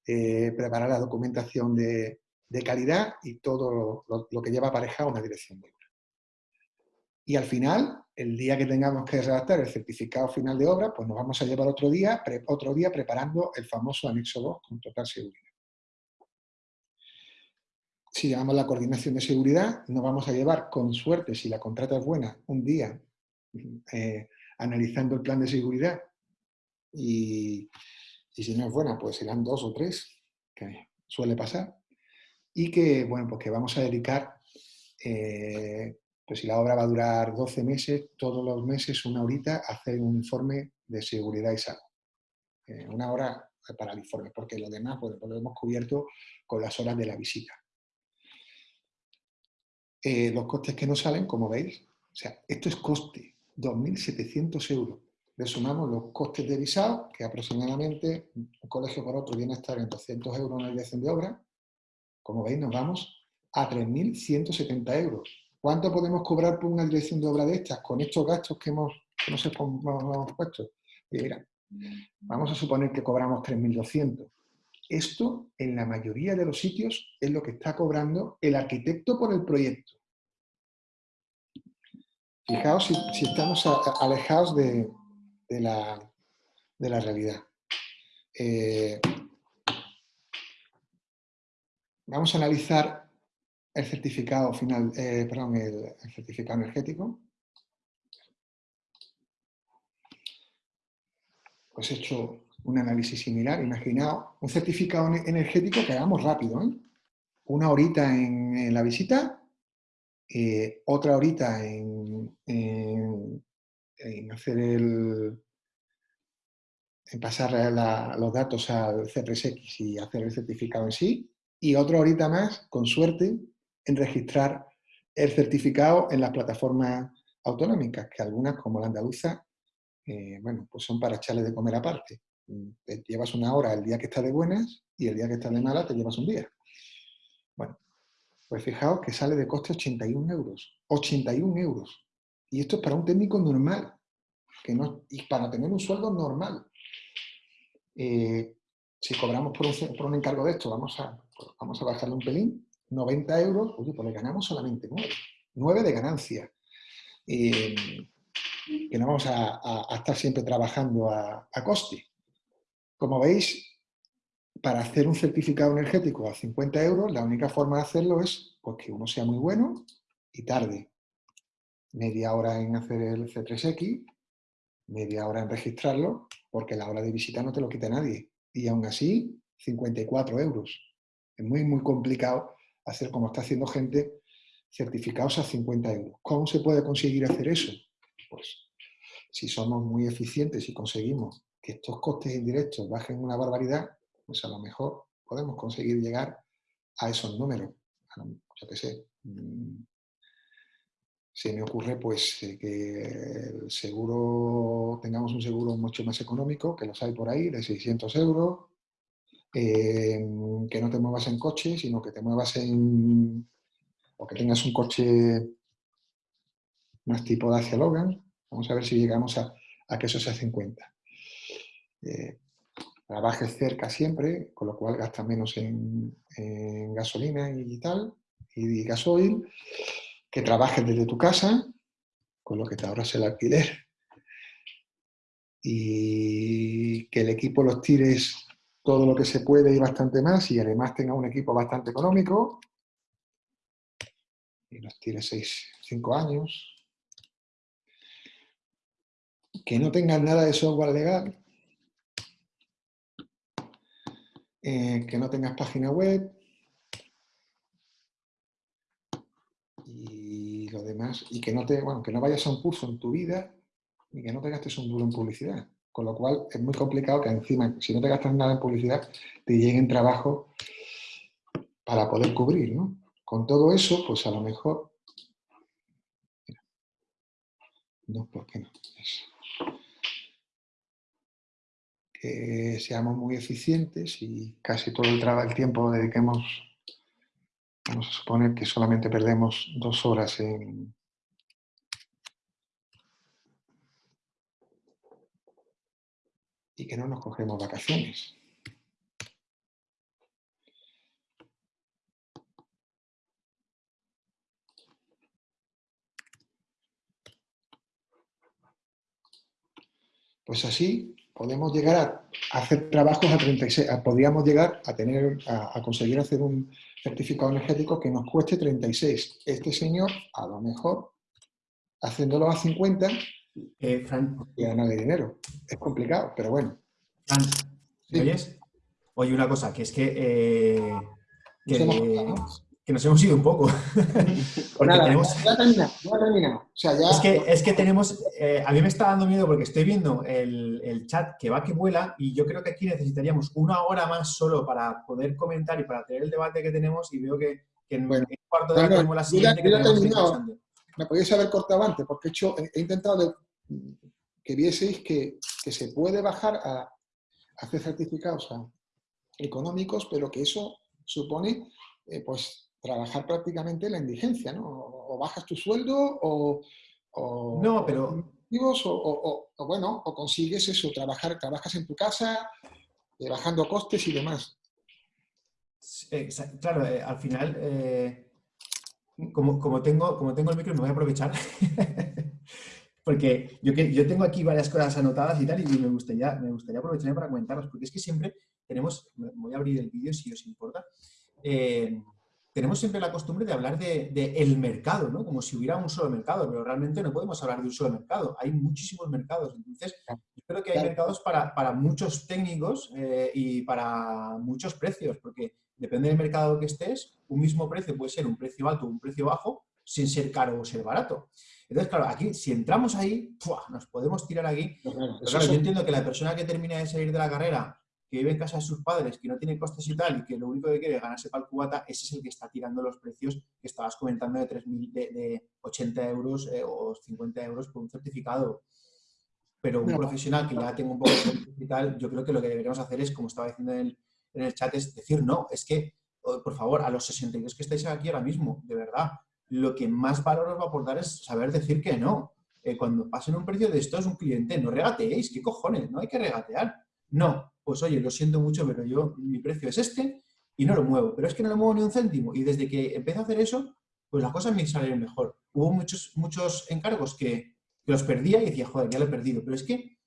eh, preparar la documentación de, calidad y todo lo, que lleva aparejado una dirección de obra. Y al final, el día que tengamos que redactar el certificado final de obra, pues nos vamos a llevar otro día, otro día preparando el famoso anexo 2 con total seguridad. Si llevamos la coordinación de seguridad, nos vamos a llevar, con suerte, si la contrata es buena, un día eh, analizando el plan de seguridad y, si no es buena, pues serán dos o tres, que suele pasar, y que, bueno, pues que vamos a dedicar, eh, pues si la obra va a durar 12 meses, todos los meses, una horita, a hacer un informe de seguridad y salud. Eh, una hora para el informe, porque lo demás pues, lo hemos cubierto con las horas de la visita. Eh, los costes que nos salen, como veis, o sea, esto es coste, 2.700 euros. Le sumamos los costes de visado, que aproximadamente un colegio por otro viene a estar en 200 euros en dirección de obra. Como veis, nos vamos a 3.170 euros. ¿Cuánto podemos cobrar por una dirección de obra de estas con estos gastos que hemos, que nos hemos puesto? mira, vamos a suponer que cobramos 3.200. Esto, en la mayoría de los sitios, es lo que está cobrando el arquitecto por el proyecto. Fijaos si, estamos alejados de, la, realidad. Eh, vamos a analizar el certificado final, eh, perdón, el, certificado energético. Pues he hecho un análisis similar, imaginaos un certificado energético que hagamos rápido, ¿eh? una horita en, la visita, eh, otra horita en, hacer el, en pasar los datos al C3X y hacer el certificado en sí, y otra horita más, con suerte, en registrar el certificado en las plataformas autonómicas, que algunas, como la andaluza, eh, bueno, pues son para echarle de comer aparte. Te llevas una hora el día que está de buenas y el día que está de mala te llevas un día. Bueno, pues fijaos que sale de coste 81 euros. 81 euros. Y esto es para un técnico normal. Que no, y para tener un sueldo normal. Eh, si cobramos por un, por un, encargo de esto, vamos a, vamos a bajarle un pelín, 90 euros, oye, pues le ganamos solamente 9. 9 de ganancia. Eh, que no vamos a, estar siempre trabajando a, coste. Como veis, para hacer un certificado energético a 50 euros, la única forma de hacerlo es pues, que uno sea muy bueno y tarde media hora en hacer el C3X, media hora en registrarlo, porque la hora de visita no te lo quita nadie. Y aún así, 54 euros. Es muy, muy complicado hacer como está haciendo gente certificados a 50 euros. ¿Cómo se puede conseguir hacer eso? Pues si somos muy eficientes y conseguimos que estos costes indirectos bajen una barbaridad, pues a lo mejor podemos conseguir llegar a esos números. Yo qué sé, mm, se me ocurre pues eh, que el seguro, tengamos un seguro mucho más económico, que los hay por ahí, de 600 euros, eh, que no te muevas en coche, sino que te muevas en... o que tengas un coche más tipo Dacia Logan. Vamos a ver si llegamos a, a que eso se hace en cuenta eh, trabajes cerca siempre, con lo cual gasta menos en, gasolina y tal, y gasoil, que trabajes desde tu casa, con lo que te ahorras el alquiler, y que el equipo los tires todo lo que se puede y bastante más, y además tenga un equipo bastante económico, y los tires 6, 5 años, que no tengan nada de software legal, Eh, que no tengas página web y lo demás, y que no, te, bueno, que no vayas a un curso en tu vida y que no te gastes un duro en publicidad. Con lo cual es muy complicado que encima, si no te gastas nada en publicidad, te lleguen trabajo para poder cubrir. ¿no? Con todo eso, pues a lo mejor... No, ¿por qué no? que seamos muy eficientes y casi todo el, el tiempo dediquemos, vamos a suponer que solamente perdemos dos horas en, y que no nos cogemos vacaciones. Pues así podemos llegar a hacer trabajos a 36, podríamos llegar a, tener, a, a, conseguir hacer un certificado energético que nos cueste 36. Este señor, a lo mejor, haciéndolo a 50, eh, Fran, gana de dinero. Es complicado, pero bueno. Fran, ¿me oyes? Oye, una cosa, que es que, eh, que nos hemos ido un poco. <laughs> porque tenemos... ya, terminado, ya terminado. O sea, ya... Es, que, es que tenemos, eh, a mí me está dando miedo porque estoy viendo el, el, chat que va que vuela y yo creo que aquí necesitaríamos una hora más solo para poder comentar y para tener el debate que tenemos y veo que, que en bueno, un cuarto de hora tenemos la siguiente que Me podéis haber cortado antes porque he, hecho, he intentado que vieseis que, que, se puede bajar a, hacer certificados económicos, pero que eso supone eh, pues trabajar prácticamente la indigencia, ¿no? O, bajas tu sueldo o... no, pero... O, o, bueno, o consigues eso, trabajar, trabajas en tu casa, eh, bajando costes y demás. Claro, eh, al final, eh, como, como, tengo, como tengo el micro, me voy a aprovechar. <laughs> porque yo, yo tengo aquí varias cosas anotadas y tal, y me gustaría, me gustaría aprovechar para comentarlas, porque es que siempre tenemos, voy a abrir el vídeo si os importa, tenemos siempre la costumbre de hablar de, el mercado, ¿no? Como si hubiera un solo mercado, pero realmente no podemos hablar de un solo mercado. Hay muchísimos mercados. Entonces, yo creo que hay mercados para, muchos técnicos eh, y para muchos precios, porque depende del mercado que estés, un mismo precio puede ser un precio alto o un precio bajo, sin ser caro o ser barato. Entonces, claro, aquí, si entramos ahí, nos podemos tirar aquí. claro, yo entiendo que la persona que termina de salir de la carrera que vive en casa de sus padres, que no tiene costes y tal, y que lo único que quiere es ganarse para el cubata, ese es el que está tirando los precios que estabas comentando de, 3.000, de, 80 euros eh, o 50 euros por un certificado. Pero un profesional que ya tenga un poco de y tal, yo creo que lo que deberíamos hacer es, como estaba diciendo en el, chat, es decir, no, es que, oh, por favor, a los 62 que estáis aquí ahora mismo, de verdad, lo que más valor os va a aportar es saber decir que no. Eh, cuando pasen un precio de esto es un cliente, no regateéis, ¿qué cojones? No hay que regatear. No, pues oye, lo siento mucho, pero yo, mi precio es este y no lo muevo. Pero es que no lo muevo ni un céntimo. Y desde que empecé a hacer eso, pues las cosas me salieron mejor. Hubo muchos, muchos encargos que, los perdía y decía, joder, ya lo he perdido. Pero es que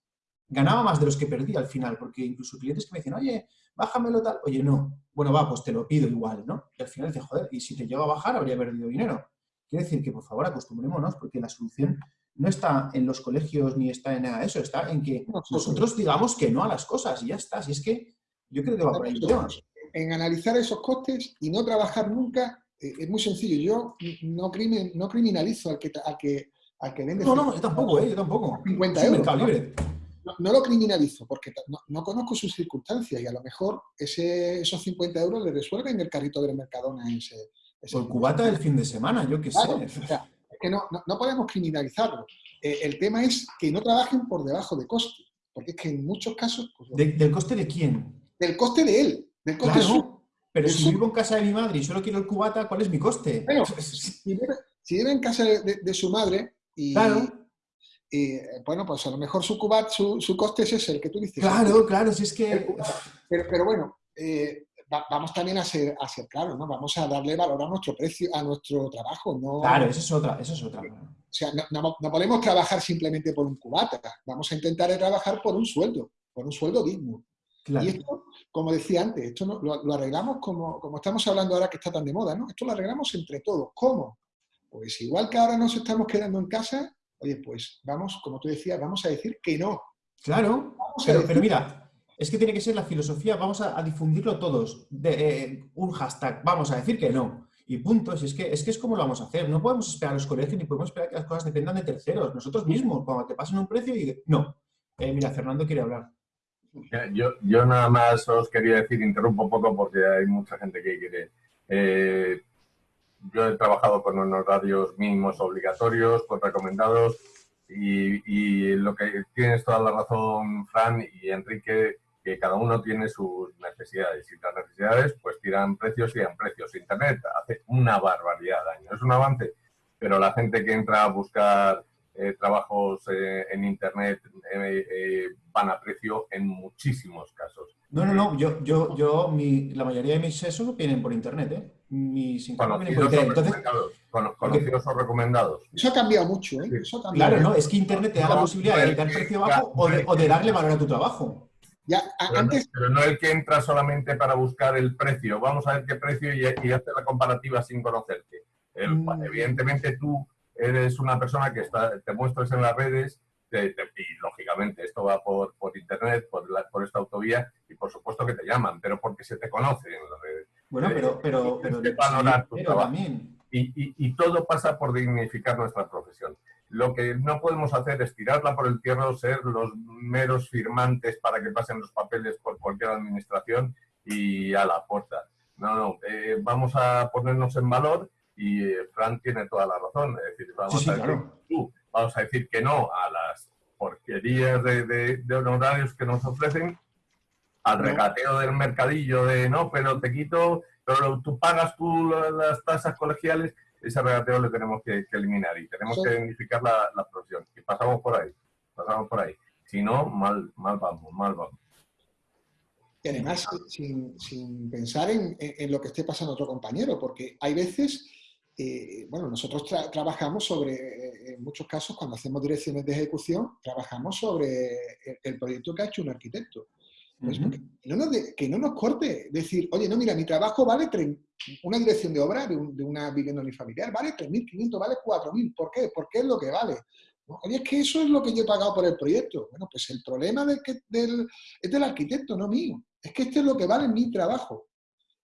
ganaba más de los que perdía al final, porque incluso clientes que me decían, oye, bájamelo tal. Oye, no. Bueno, va, pues te lo pido igual, ¿no? Y al final dice, joder, y si te llego a bajar habría perdido dinero. Quiere decir que, por favor, acostumbrémonos, porque la solución no está en los colegios ni está en nada de eso, está en que nosotros digamos que no a las cosas y ya está. Si es que yo creo que va por ahí. En analizar esos costes y no trabajar nunca, eh, es muy sencillo. Yo no, crimen, no criminalizo al que, al que, al que vende... No, no, yo tampoco, eh, yo tampoco. 50 euros. ¿no? lo criminalizo porque no, conozco sus circunstancias y a lo mejor ese, esos 50 euros le resuelven el carrito del Mercadona ese... Por cubata del <laughs> fin de semana, yo qué sé que no, no, podemos criminalizarlo. Eh, el tema es que no trabajen por debajo de coste, porque es que en muchos casos... Pues, ¿Del coste de quién? Del coste de él, del coste Pero si vivo en casa de mi madre y solo quiero el cubata, ¿cuál es mi coste? Bueno, <laughs> si, vive, en casa de, su madre y... bueno, pues a lo mejor su cubata, su, coste es ese, el que tú dices. Claro, claro, si es que... Pero, pero bueno, eh, vamos también a ser, a ser claros, ¿no? Vamos a darle valor a nuestro precio, a nuestro trabajo. No, claro, eso es otra, eso es otra. O sea, no, podemos trabajar simplemente por un cubata. Vamos a intentar trabajar por un sueldo, por un sueldo digno. Y esto, como decía antes, esto lo, arreglamos como, como estamos hablando ahora que está tan de moda, ¿no? Esto lo arreglamos entre todos. ¿Cómo? Pues igual que ahora nos estamos quedando en casa, oye, pues vamos, como tú decías, vamos a decir que no. Claro, pero mira, es que tiene que ser la filosofía, vamos a, difundirlo todos, eh, un hashtag, vamos a decir que no. Y punto, es que, es que es como lo vamos a hacer. No podemos esperar a los colegios ni podemos esperar que las cosas dependan de terceros. Nosotros mismos, cuando te pasen un precio y no. Eh, mira, Fernando quiere hablar. Yo, yo nada más os quería decir, interrumpo un poco porque hay mucha gente que quiere. Eh, yo he trabajado con unos radios mínimos obligatorios, con recomendados, y, lo que tienes toda la razón, Fran y Enrique, que cada uno tiene sus necesidades y las necesidades pues tiran precios y dan precios. Internet hace una barbaridad de daño, es un avance, pero la gente que entra a buscar eh, trabajos eh, en Internet eh, van a precio en muchísimos casos. No, no, no, yo, yo, yo mi, la mayoría de mis sesos vienen por Internet, ¿eh? mis Conocidos por internet. Entonces, recomendados. Cono- Conocidos o recomendados. Eso ha cambiado mucho, ¿eh? Sí. Eso ha cambiado. claro, ¿no? Es que internet te da la No, posibilidad de que- precio bajo o de, o de darle valor a tu trabajo. Ya, Pero no, antes, pero no el que entra solamente para buscar el precio. Vamos a ver qué precio y, y hacer la comparativa sin conocerte. El- Mm. Evidentemente tú eres una persona que está, te muestras en las redes te- te- y lógicamente esto va por, por internet, por, la- por esta autovía y por supuesto que te llaman, pero porque se te conoce en las redes. Bueno, Eh, pero, pero, pero, también. Y, y- y todo pasa por dignificar nuestra profesión. Lo que no podemos hacer es tirarla por el tierra, ser los meros firmantes para que pasen los papeles por cualquier administración y a la puerta. No, no, eh, vamos a ponernos en valor y eh, Fran tiene toda la razón. Es decir, vamos, Sí, sí, a decir, claro. vamos a decir que no a las porquerías de, de- de honorarios que nos ofrecen, al No. regateo del mercadillo de no, pero te quito, pero tú pagas tú la- las tasas colegiales, ese regateo lo tenemos que, que eliminar y tenemos Sí. que dignificar la, la profesión. Y pasamos por ahí, pasamos por ahí. Si no, mal, mal vamos, mal vamos. y además sin, sin pensar en, en- lo que esté pasando a otro compañero, porque hay veces, eh, bueno, nosotros tra- trabajamos sobre, eh, en muchos casos, cuando hacemos direcciones de ejecución, trabajamos sobre el, el proyecto que ha hecho un arquitecto. Pues Ujú. porque no nos de- que no nos corte decir, oye, no, mira, mi trabajo vale una dirección de obra de, un- de una vivienda unifamiliar, vale 3.500, vale 4.000. ¿Por qué? Porque es lo que vale. No, Oye, es que eso es lo que yo he pagado por el proyecto. Bueno, pues el problema del es del arquitecto, no mío. Es que este es lo que vale mi trabajo.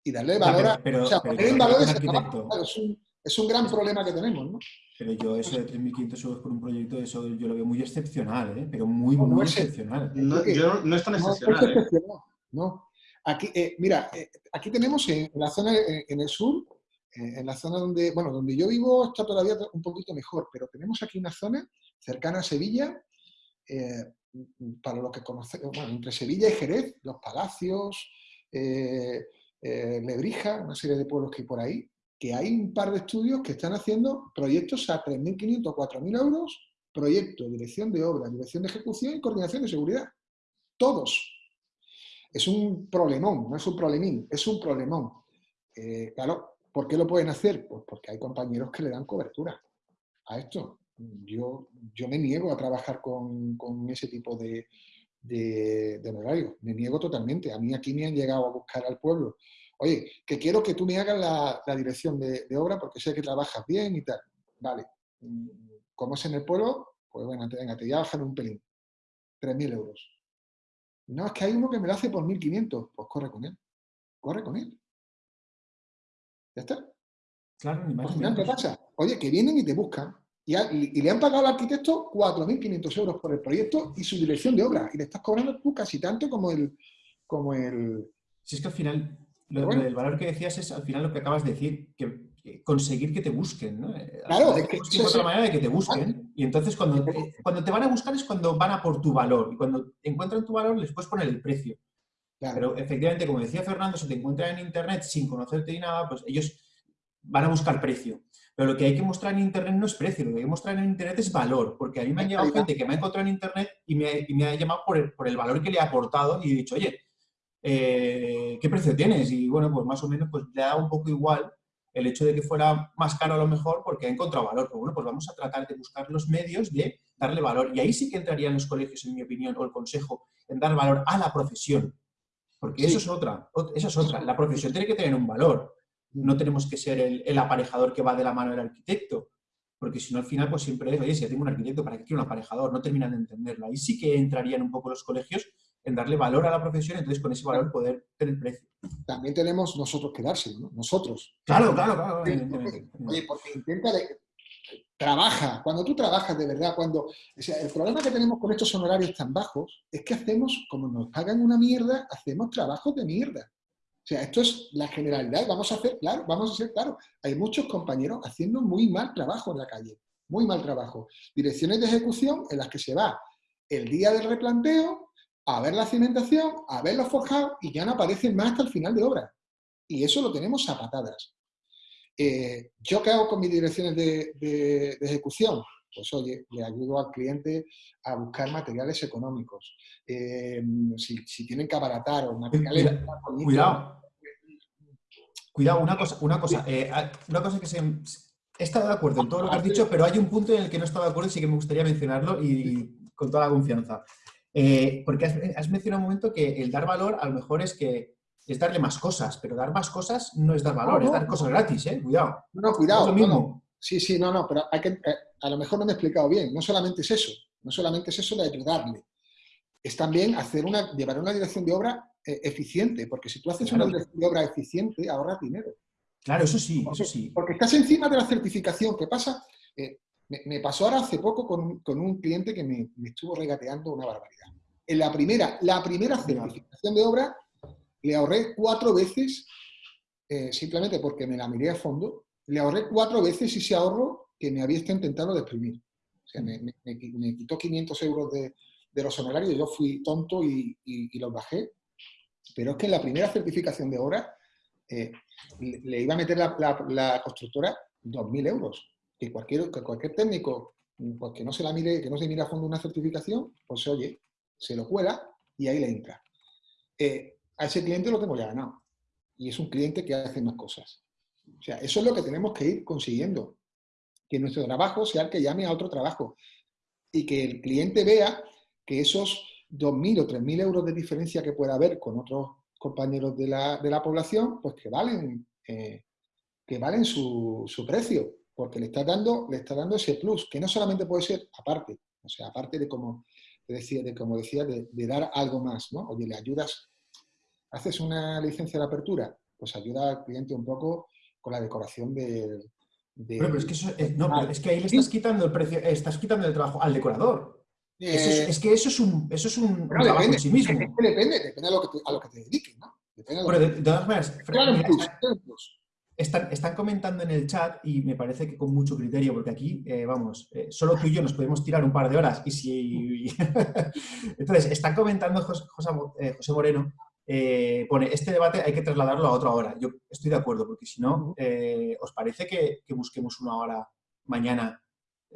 Y darle valor a... pero- o sea, pero- poner en pero valor ese trabajo, es, un, es un gran problema que tenemos, ¿no? Pero yo eso de 3.500 euros por un proyecto, eso yo lo veo muy excepcional, ¿eh? Pero muy, No, no muy es- excepcional. No, yo no, no es tan No, excepcional. es ¿eh? excepcional, no. Aquí, eh, mira, eh, aquí tenemos en, en la zona, eh, en el sur, eh, en la zona donde, bueno, donde yo vivo está todavía un poquito mejor, pero tenemos aquí una zona cercana a Sevilla, eh, para lo que conocemos, bueno, entre Sevilla y Jerez, los Palacios, eh, eh, Lebrija, una serie de pueblos que hay por ahí, que hay un par de estudios que están haciendo proyectos a 3.500, 4.000 euros, proyecto, dirección de obra, dirección de ejecución y coordinación de seguridad. Todos. Es un problemón, no es un problemín, es un problemón. Eh, claro, ¿por qué lo pueden hacer? Pues porque hay compañeros que le dan cobertura a esto. Yo, yo me niego a trabajar con, con ese tipo de, de, de. Me niego totalmente. A mí aquí me han llegado a buscar al pueblo. Oye, que quiero que tú me hagas la, la dirección de, de obra porque sé que trabajas bien y tal. Vale. Mm, ¿Cómo es en el pueblo? Pues bueno, te, venga, te voy a bajar un pelín. 3.000 euros. No, es que hay uno que me lo hace por 1.500. Pues corre con él. Corre con él. Ya está. Claro, ni más final, ¿qué pasa? Oye, que vienen y te buscan. Y, a- y- y le han pagado al arquitecto 4.500 euros por el proyecto y su dirección de obra. Y le estás cobrando tú casi tanto como el... Como el Si es que al final, lo, bueno. valor que decías es al final lo que acabas de decir, que, que conseguir que te busquen, ¿no? Eh, Claro, es que es- la manera de que te busquen. Y entonces cuando, eh, cuando te van a buscar es cuando van a por tu valor. Y cuando encuentran tu valor les puedes poner el precio. claro, Pero efectivamente, como decía Fernando, si te encuentran en Internet sin conocerte ni nada, pues ellos van a buscar precio. Pero lo que hay que mostrar en Internet no es precio, lo que hay que mostrar en Internet es valor. Porque a mí me Es llegado gente que me ha encontrado en Internet y me, y me ha llamado por el, por el valor que le ha aportado y he dicho, oye, eh, ¿qué precio tienes? Y bueno, pues más o menos pues, le da un poco igual el hecho de que fuera más caro a lo mejor porque ha encontrado valor. Pero bueno, pues vamos a tratar de buscar los medios de darle valor. Y ahí sí que entrarían los colegios, en mi opinión, o el consejo, en dar valor a la profesión. Porque Sí. eso es otra, ot- eso es otra. La profesión tiene que tener un valor. No tenemos que ser el, el aparejador que va de la mano del arquitecto. Porque si no, al final, pues siempre es, oye, si ya tengo un arquitecto, ¿para qué quiero un aparejador? No terminan de entenderlo. Ahí sí que entrarían un poco los colegios en darle valor a la profesión, entonces con ese valor poder tener precio. también tenemos nosotros que dárselo, ¿no? Nosotros. Claro, claro, claro. Oye, porque intenta de- trabaja, cuando tú trabajas de verdad, cuando o sea, el problema que tenemos con estos honorarios tan bajos es que hacemos, como nos pagan una mierda, hacemos trabajos de mierda. O sea, esto es la generalidad, vamos a hacer, claro, vamos a ser claro, hay muchos compañeros haciendo muy mal trabajo en la calle, muy mal trabajo. Direcciones de ejecución en las que se va el día del replanteo a ver la cimentación, a ver los forjados y ya no aparecen más hasta el final de obra. Y eso lo tenemos a patadas. Eh, ¿Yo qué hago con mis direcciones de, de- de ejecución? Pues oye, le ayudo al cliente a buscar materiales económicos. Eh, si, si tienen que abaratar o materiales... Cuida- más bonitos, Cuidado. Cuidado, una cosa, una cosa, eh, una cosa que se... He estado de acuerdo en todo lo que has dicho, pero hay un punto en el que no he estado de acuerdo y sí que me gustaría mencionarlo y con toda la confianza. Eh, porque has, mencionado un momento que el dar valor a lo mejor es que es darle más cosas, pero dar más cosas no es dar valor, es dar cosas gratis, ¿eh? Cuidado. No, cuidado. lo mismo. Sí, sí, no, no, pero hay que, eh, a lo mejor no me he explicado bien. No solamente es eso, no solamente es eso de ayudarle. Es también hacer una, llevar una dirección de obra eh, eficiente, porque si tú haces una dirección de obra eficiente, ahorras dinero. Claro, eso sí, eso sí. Porque estás encima de la certificación. ¿Qué pasa? Eh, me, pasó ahora hace poco con, con un cliente que me, me, estuvo regateando una barbaridad. En la primera, la primera certificación de obra le ahorré cuatro veces, eh, simplemente porque me la miré a fondo, le ahorré cuatro veces ese ahorro que me había intentado exprimir. O sea, me, me, quitó 500 euros de, de, los honorarios, yo fui tonto y, y los bajé pero es que en la primera certificación de obra eh, le iba a meter la, constructora 2.000 euros. Que cualquier, que cualquier técnico pues, que no se la mire, que no se mire a fondo una certificación, pues oye, se lo cuela y ahí le entra. Eh, a ese cliente lo tengo ya ganado. Y es un cliente que hace más cosas. O sea, eso es lo que tenemos que ir consiguiendo. Que nuestro trabajo sea el que llame a otro trabajo. Y que el cliente vea que esos 2.000 o 3.000 euros de diferencia que pueda haber con otros compañeros de la, de la población, pues que valen, eh, que valen su, su, precio, porque le está, dando, le está dando ese plus, que no solamente puede ser aparte, o sea, aparte de como decía, de, como decía de, dar algo más, ¿no? Oye, le ayudas, haces una licencia de apertura, pues ayuda al cliente un poco con la decoración del... De, pero es que, eh, no, es que ahí le estás quitando el precio, estás quitando el trabajo al decorador. Eh, es, que eso es un, eso es un, trabajo en sí mismo. Depende, depende a lo que te, a lo que te dediques, ¿no? Pero de, todas maneras, están, están, comentando en el chat y me parece que con mucho criterio, porque aquí, eh, vamos, eh, solo tú y yo nos podemos tirar un par de horas y si... <laughs> Entonces, están comentando José, José Moreno, pone, este debate hay que trasladarlo a otra hora. Yo estoy de acuerdo, porque si no, ¿os parece que, que busquemos una hora mañana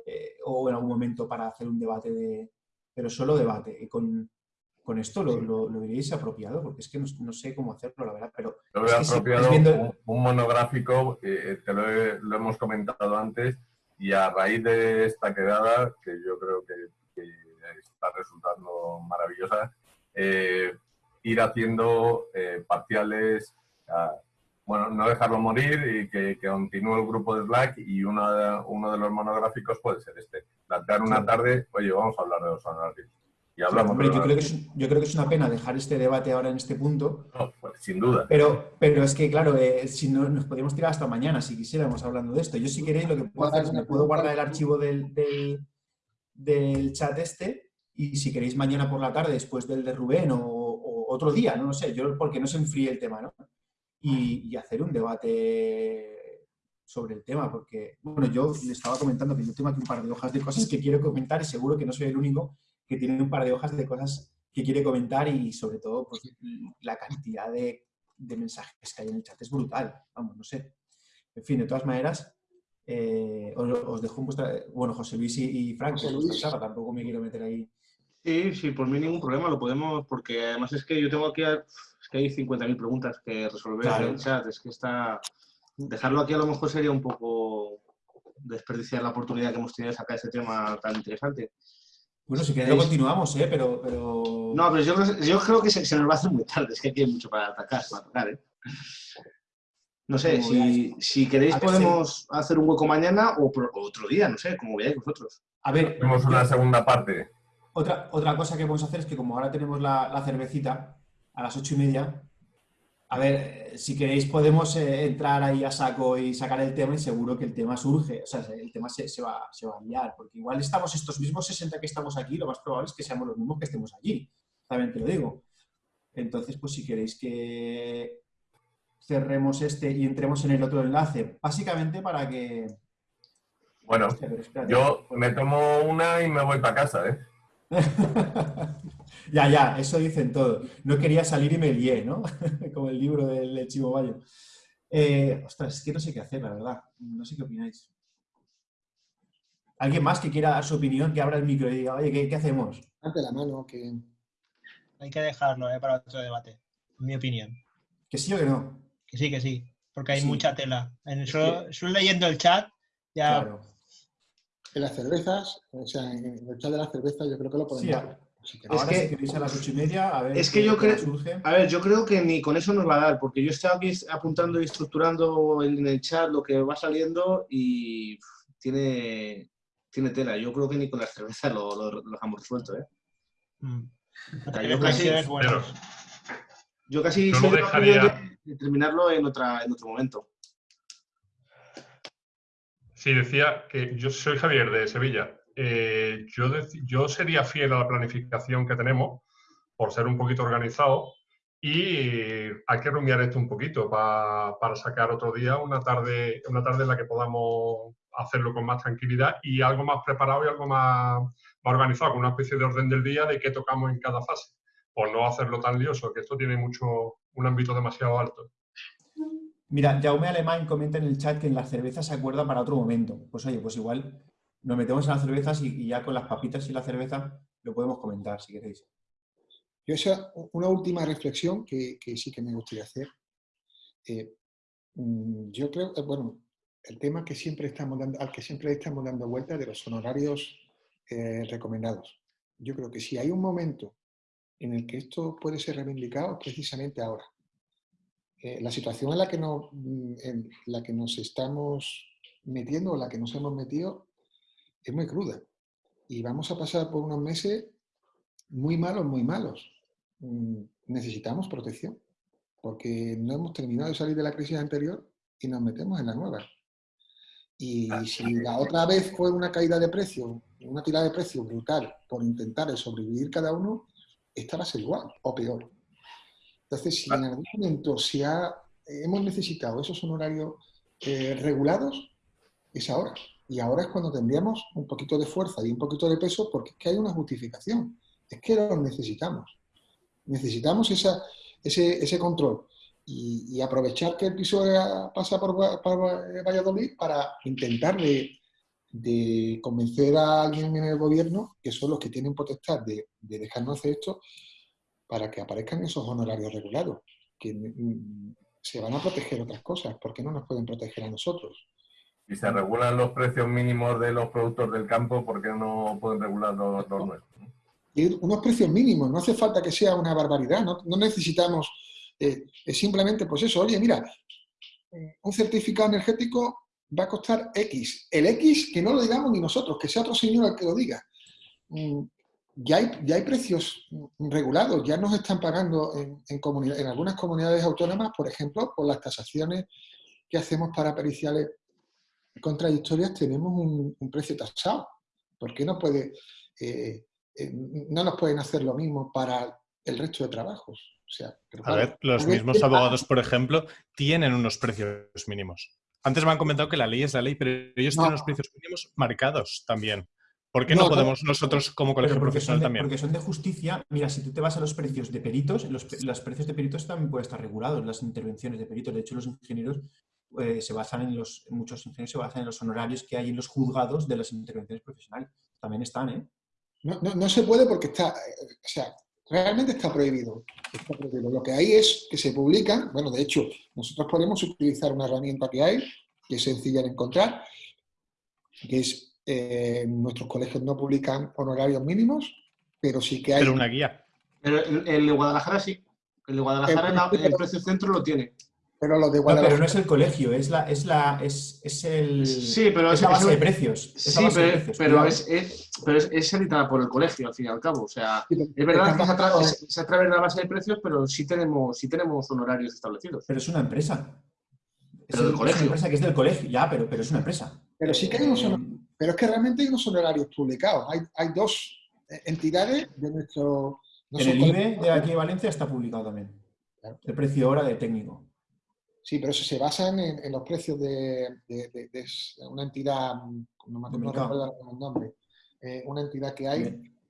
eh, o en algún momento para hacer un debate de... pero solo debate. Y con, con esto lo, lo, diréis apropiado, porque es que no, sé cómo hacerlo, la verdad, pero... Lo veo apropiado un, monográfico, eh, te lo, hemos comentado antes, y a raíz de esta quedada, que yo creo que, está resultando maravillosa, eh, ir haciendo parciales bueno, no dejarlo morir y que, continúe el grupo de Slack y uno de, uno de los monográficos puede ser este. Plantear una tarde, oye, vamos a hablar de los honorarios. Y hablamos yo, creo que es, yo creo que es una pena dejar este debate ahora en este punto. No, pues, sin duda. Pero, pero es que, claro, eh, si no, nos podríamos tirar hasta mañana si quisiéramos hablando de esto. Yo si queréis lo que puedo hacer es me puedo guardar el archivo del, del, del, chat este y si queréis mañana por la tarde después del de Rubén o, o otro día, no lo sé, yo porque no se enfríe el tema, ¿no? y, hacer un debate sobre el tema, porque, bueno, yo le estaba comentando que yo tengo aquí un par de hojas de cosas que quiero comentar y seguro que no soy el único que tiene un par de hojas de cosas que quiere comentar y sobre todo pues, la cantidad de, de mensajes que hay en el chat es brutal, vamos, no sé. En fin, de todas maneras, eh, os, dejo un vuestra... Bueno, José Luis y, Frank, tampoco me quiero meter ahí. Sí, sí, por mí ningún problema, lo podemos, porque además es que yo tengo aquí que hay 50.000 preguntas que resolver en el chat. Es que está... Dejarlo aquí a lo mejor sería un poco desperdiciar la oportunidad que hemos tenido de sacar ese tema tan interesante. Bueno, si queréis continuamos, ¿eh? Pero, pero... No, pero yo, creo que se, nos va a hacer muy tarde. Es que aquí hay mucho para atacar, para atacar, ¿eh? No sé, si, si, queréis podemos hacer un hueco mañana o, otro día, no sé, como veáis vosotros. A ver... Tenemos una segunda parte. Otra, otra cosa que podemos hacer es que como ahora tenemos la, la cervecita, a las ocho y media. A ver, si queréis podemos eh, entrar ahí a saco y sacar el tema y seguro que el tema surge, o sea, el tema se, va, se va a liar, porque igual estamos estos mismos 60 que estamos aquí, lo más probable es que seamos los mismos que estemos allí, también te lo digo. Entonces, pues si queréis que cerremos este y entremos en el otro enlace, básicamente para que... Bueno, yo me tomo una y me voy para casa, ¿eh? <laughs> Ya, ya, eso dicen todo. No quería salir y me lié, ¿no? <laughs> Como el libro del Chivo Bayo. Eh, ostras, es que no sé qué hacer, la verdad. No sé qué opináis. ¿Alguien más que quiera dar su opinión, que abra el micro y diga, oye, ¿qué, hacemos? Ante la mano, que... Hay que dejarlo ¿eh? para otro debate, en mi opinión. ¿Que sí o que no? Que sí, que sí. porque hay Sí. mucha tela. En eso leyendo el chat, ya Claro. En las cervezas, o sea, en el chat de las cervezas yo creo que lo podemos Sí, dar. si queréis. Ahora que- si queréis a las ocho y media, a ver es que yo creo- surge. A ver, yo creo que ni con eso nos va a dar, porque yo estoy aquí apuntando y estructurando en el chat lo que va saliendo y tiene, tiene tela. Yo creo que ni con la cerveza lo, lo, lo dejamos resuelto. ¿eh? mm, O sea, hay yo casi, yo casi Yo dejaría- de terminarlo en, otra, en otro momento. Sí, decía que yo soy Javier de Sevilla. Eh, yo, yo sería fiel a la planificación que tenemos por ser un poquito organizado y hay que rumiar esto un poquito pa- para sacar otro día una tarde, una tarde en la que podamos hacerlo con más tranquilidad y algo más preparado y algo más, más organizado, con una especie de orden del día de qué tocamos en cada fase, por no hacerlo tan lioso, que esto tiene mucho un ámbito demasiado alto. Mira, Jaume Alemán comenta en el chat que en las cervezas se acuerda para otro momento. Pues oye, pues igual nos metemos en las cervezas y, ya con las papitas y la cerveza lo podemos comentar si queréis. Yo esa, una última reflexión que, sí que me gustaría hacer. Eh, mm, yo creo, eh, bueno, el tema que siempre estamos dando, al que siempre estamos dando vuelta de los honorarios eh, recomendados. Yo creo que si hay un momento en el que esto puede ser reivindicado, precisamente ahora. Eh, la situación en la, que nos, mm, en la que nos estamos metiendo o la que nos hemos metido es muy cruda. Y vamos a pasar por unos meses muy malos, muy malos. Mm, Necesitamos protección, porque no hemos terminado de salir de la crisis anterior y nos metemos en la nueva. Y si la otra vez fue una caída de precio, una tirada de precio brutal por intentar sobrevivir cada uno, esta va a ser igual o peor. Entonces, si en algún momento hemos necesitado esos honorarios eh, regulados, es ahora. Y ahora es cuando tendríamos un poquito de fuerza y un poquito de peso porque es que hay una justificación. Es que los necesitamos. Necesitamos ese, control. Y, aprovechar que el piso pasa por, Va- por Valladolid para intentar de, convencer a alguien en el gobierno, que son los que tienen potestad de dejarnos hacer esto, para que aparezcan esos honorarios regulados, que mm, se van a proteger otras cosas. ¿Por qué no nos pueden proteger a nosotros? Si se regulan los precios mínimos de los productos del campo, ¿por qué no pueden regular los, los nuestros? y unos precios mínimos, no hace falta que sea una barbaridad, no, no necesitamos, eh, simplemente pues eso, oye, mira, eh, un certificado energético va a costar X, el X que no lo digamos ni nosotros, que sea otro señor el que lo diga. Ya hay, ya hay precios regulados, ya nos están pagando en, en, comunidad- en algunas comunidades autónomas, por ejemplo, por las tasaciones que hacemos para periciales contradictorias, tenemos un, un precio tasado. ¿Por qué no puede... eh, eh, no nos pueden hacer lo mismo para el resto de trabajos. O sea, pero A ver, los mismos ¿qué abogados, por ejemplo, tienen unos precios mínimos. Antes me han comentado que la ley es la ley, pero ellos No. tienen los precios mínimos marcados también. ¿Por qué no, podemos nosotros como colegio profesional de, también? porque son de justicia. Mira, si tú te vas a los precios de peritos, los, los precios de peritos también pueden estar regulados, las intervenciones de peritos. De hecho, los ingenieros eh, se basan en los, muchos ingenieros se basan en los honorarios que hay en los juzgados de las intervenciones profesionales. También están, ¿eh? No, no- no se puede porque está, o sea, realmente está prohibido. Está prohibido. Lo que hay es que se publican, bueno, de hecho, nosotros podemos utilizar una herramienta que hay, que es sencilla de encontrar, que es, eh, nuestros colegios no publican honorarios mínimos, pero sí que hay... Pero una guía. Pero el, el de Guadalajara sí. El de Guadalajara el precio centro lo tiene. pero de No, Guadalajara... pero no es el colegio, es la, es la, es, es el, Sí, pero es la base es- de precios. Sí, pero, precios, pero es, es- pero es, es editada por el colegio, al fin y al cabo. O sea, es verdad que es a, estamos- tra- es- es a través de la base de precios, pero sí tenemos, sí tenemos honorarios establecidos. Pero es una empresa. Es, Pero del el- es colegio. una empresa que es del colegio, ya, pero, pero es una empresa. Pero sí que hay unos Eh, honorarios. Pero es que realmente hay unos honorarios publicados. Hay, hay dos entidades de nuestro... no en el IBE de aquí de Valencia está publicado también. Claro. El precio hora de técnico. Sí, pero eso se basan en, en los precios de, de- de- de una entidad, no me recuerdo el nombre, eh, una entidad que hay.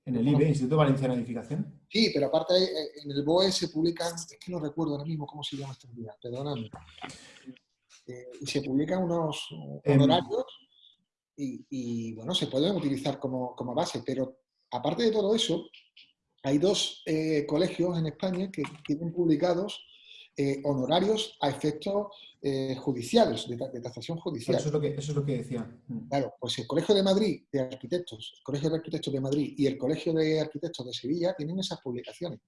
En el IBE, Instituto Valenciano de Edificación. Sí, pero aparte eh, en el BOE se publican, es que no recuerdo ahora mismo cómo se llama esta entidad, perdóname. Eh, y se publican unos Em. honorarios y, y, bueno, se pueden utilizar como, como base, pero aparte de todo eso, hay dos eh, colegios en España que tienen publicados eh, honorarios a efectos eh, judiciales, de, de tasación judicial. Eso es lo que, eso es lo que decía. Mm. Claro, pues el Colegio de Madrid de Arquitectos, el Colegio de Arquitectos de Madrid y el Colegio de Arquitectos de Sevilla tienen esas publicaciones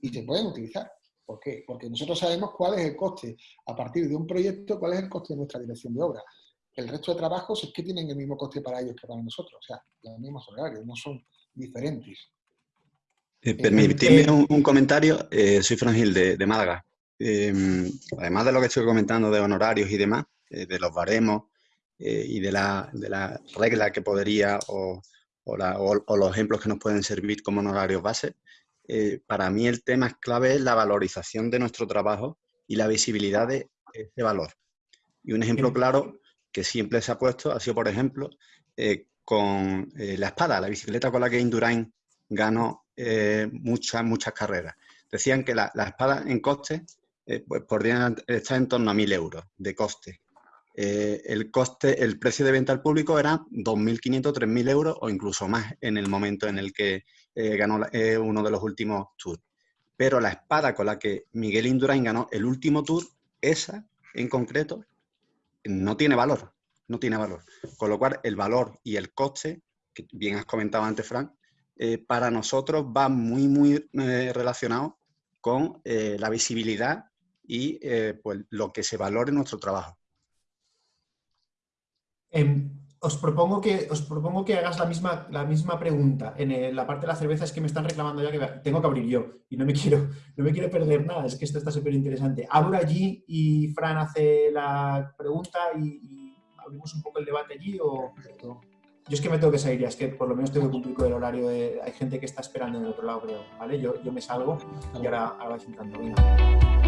y se pueden utilizar. ¿Por qué? Porque nosotros sabemos cuál es el coste a partir de un proyecto, cuál es el coste de nuestra dirección de obra. El resto de trabajos es que tienen el mismo coste para ellos que para nosotros, o sea, los mismos horarios, no son diferentes. Eh, permitidme eh, un, un comentario. Eh, soy Fran Gil de, de Málaga. Eh, además de lo que estoy comentando de honorarios y demás, eh, de los baremos eh, y de la, de la regla que podría o, o la- o- o los ejemplos que nos pueden servir como honorarios base, eh, para mí el tema es clave es la valorización de nuestro trabajo y la visibilidad de ese valor. Y un ejemplo claro que siempre se ha puesto ha sido, por ejemplo, eh, con eh, la espada, la bicicleta con la que Indurain ganó eh, muchas, muchas carreras. Decían que la, la espada en coste pues podrían estar en torno a 1.000 euros de coste. El coste, el precio de venta al público era 2.500, 3.000 euros o incluso más en el momento en el que ganó uno de los últimos tours. Pero la espada con la que Miguel Indurain ganó el último tour, esa en concreto, no tiene valor, no tiene valor. Con lo cual, el valor y el coste, que bien has comentado antes, Frank, eh, para nosotros va muy, muy eh, relacionado con eh, la visibilidad y pues, lo que se valore en nuestro trabajo. Em, os, propongo que, os propongo que hagas la misma, la misma pregunta. En el- la parte de la cerveza es que me están reclamando ya que tengo que abrir yo y no me quiero, no me quiero perder nada. Es que esto está súper interesante. Abro allí y Fran hace la pregunta y, y abrimos un poco el debate allí o... Yo es que me tengo que salir ya, es que por lo menos tengo que cumplir con el horario de... Hay gente que está esperando en el otro lado, creo, ¿vale? Yo, yo me salgo y ahora, ahora vais entrando. Venga.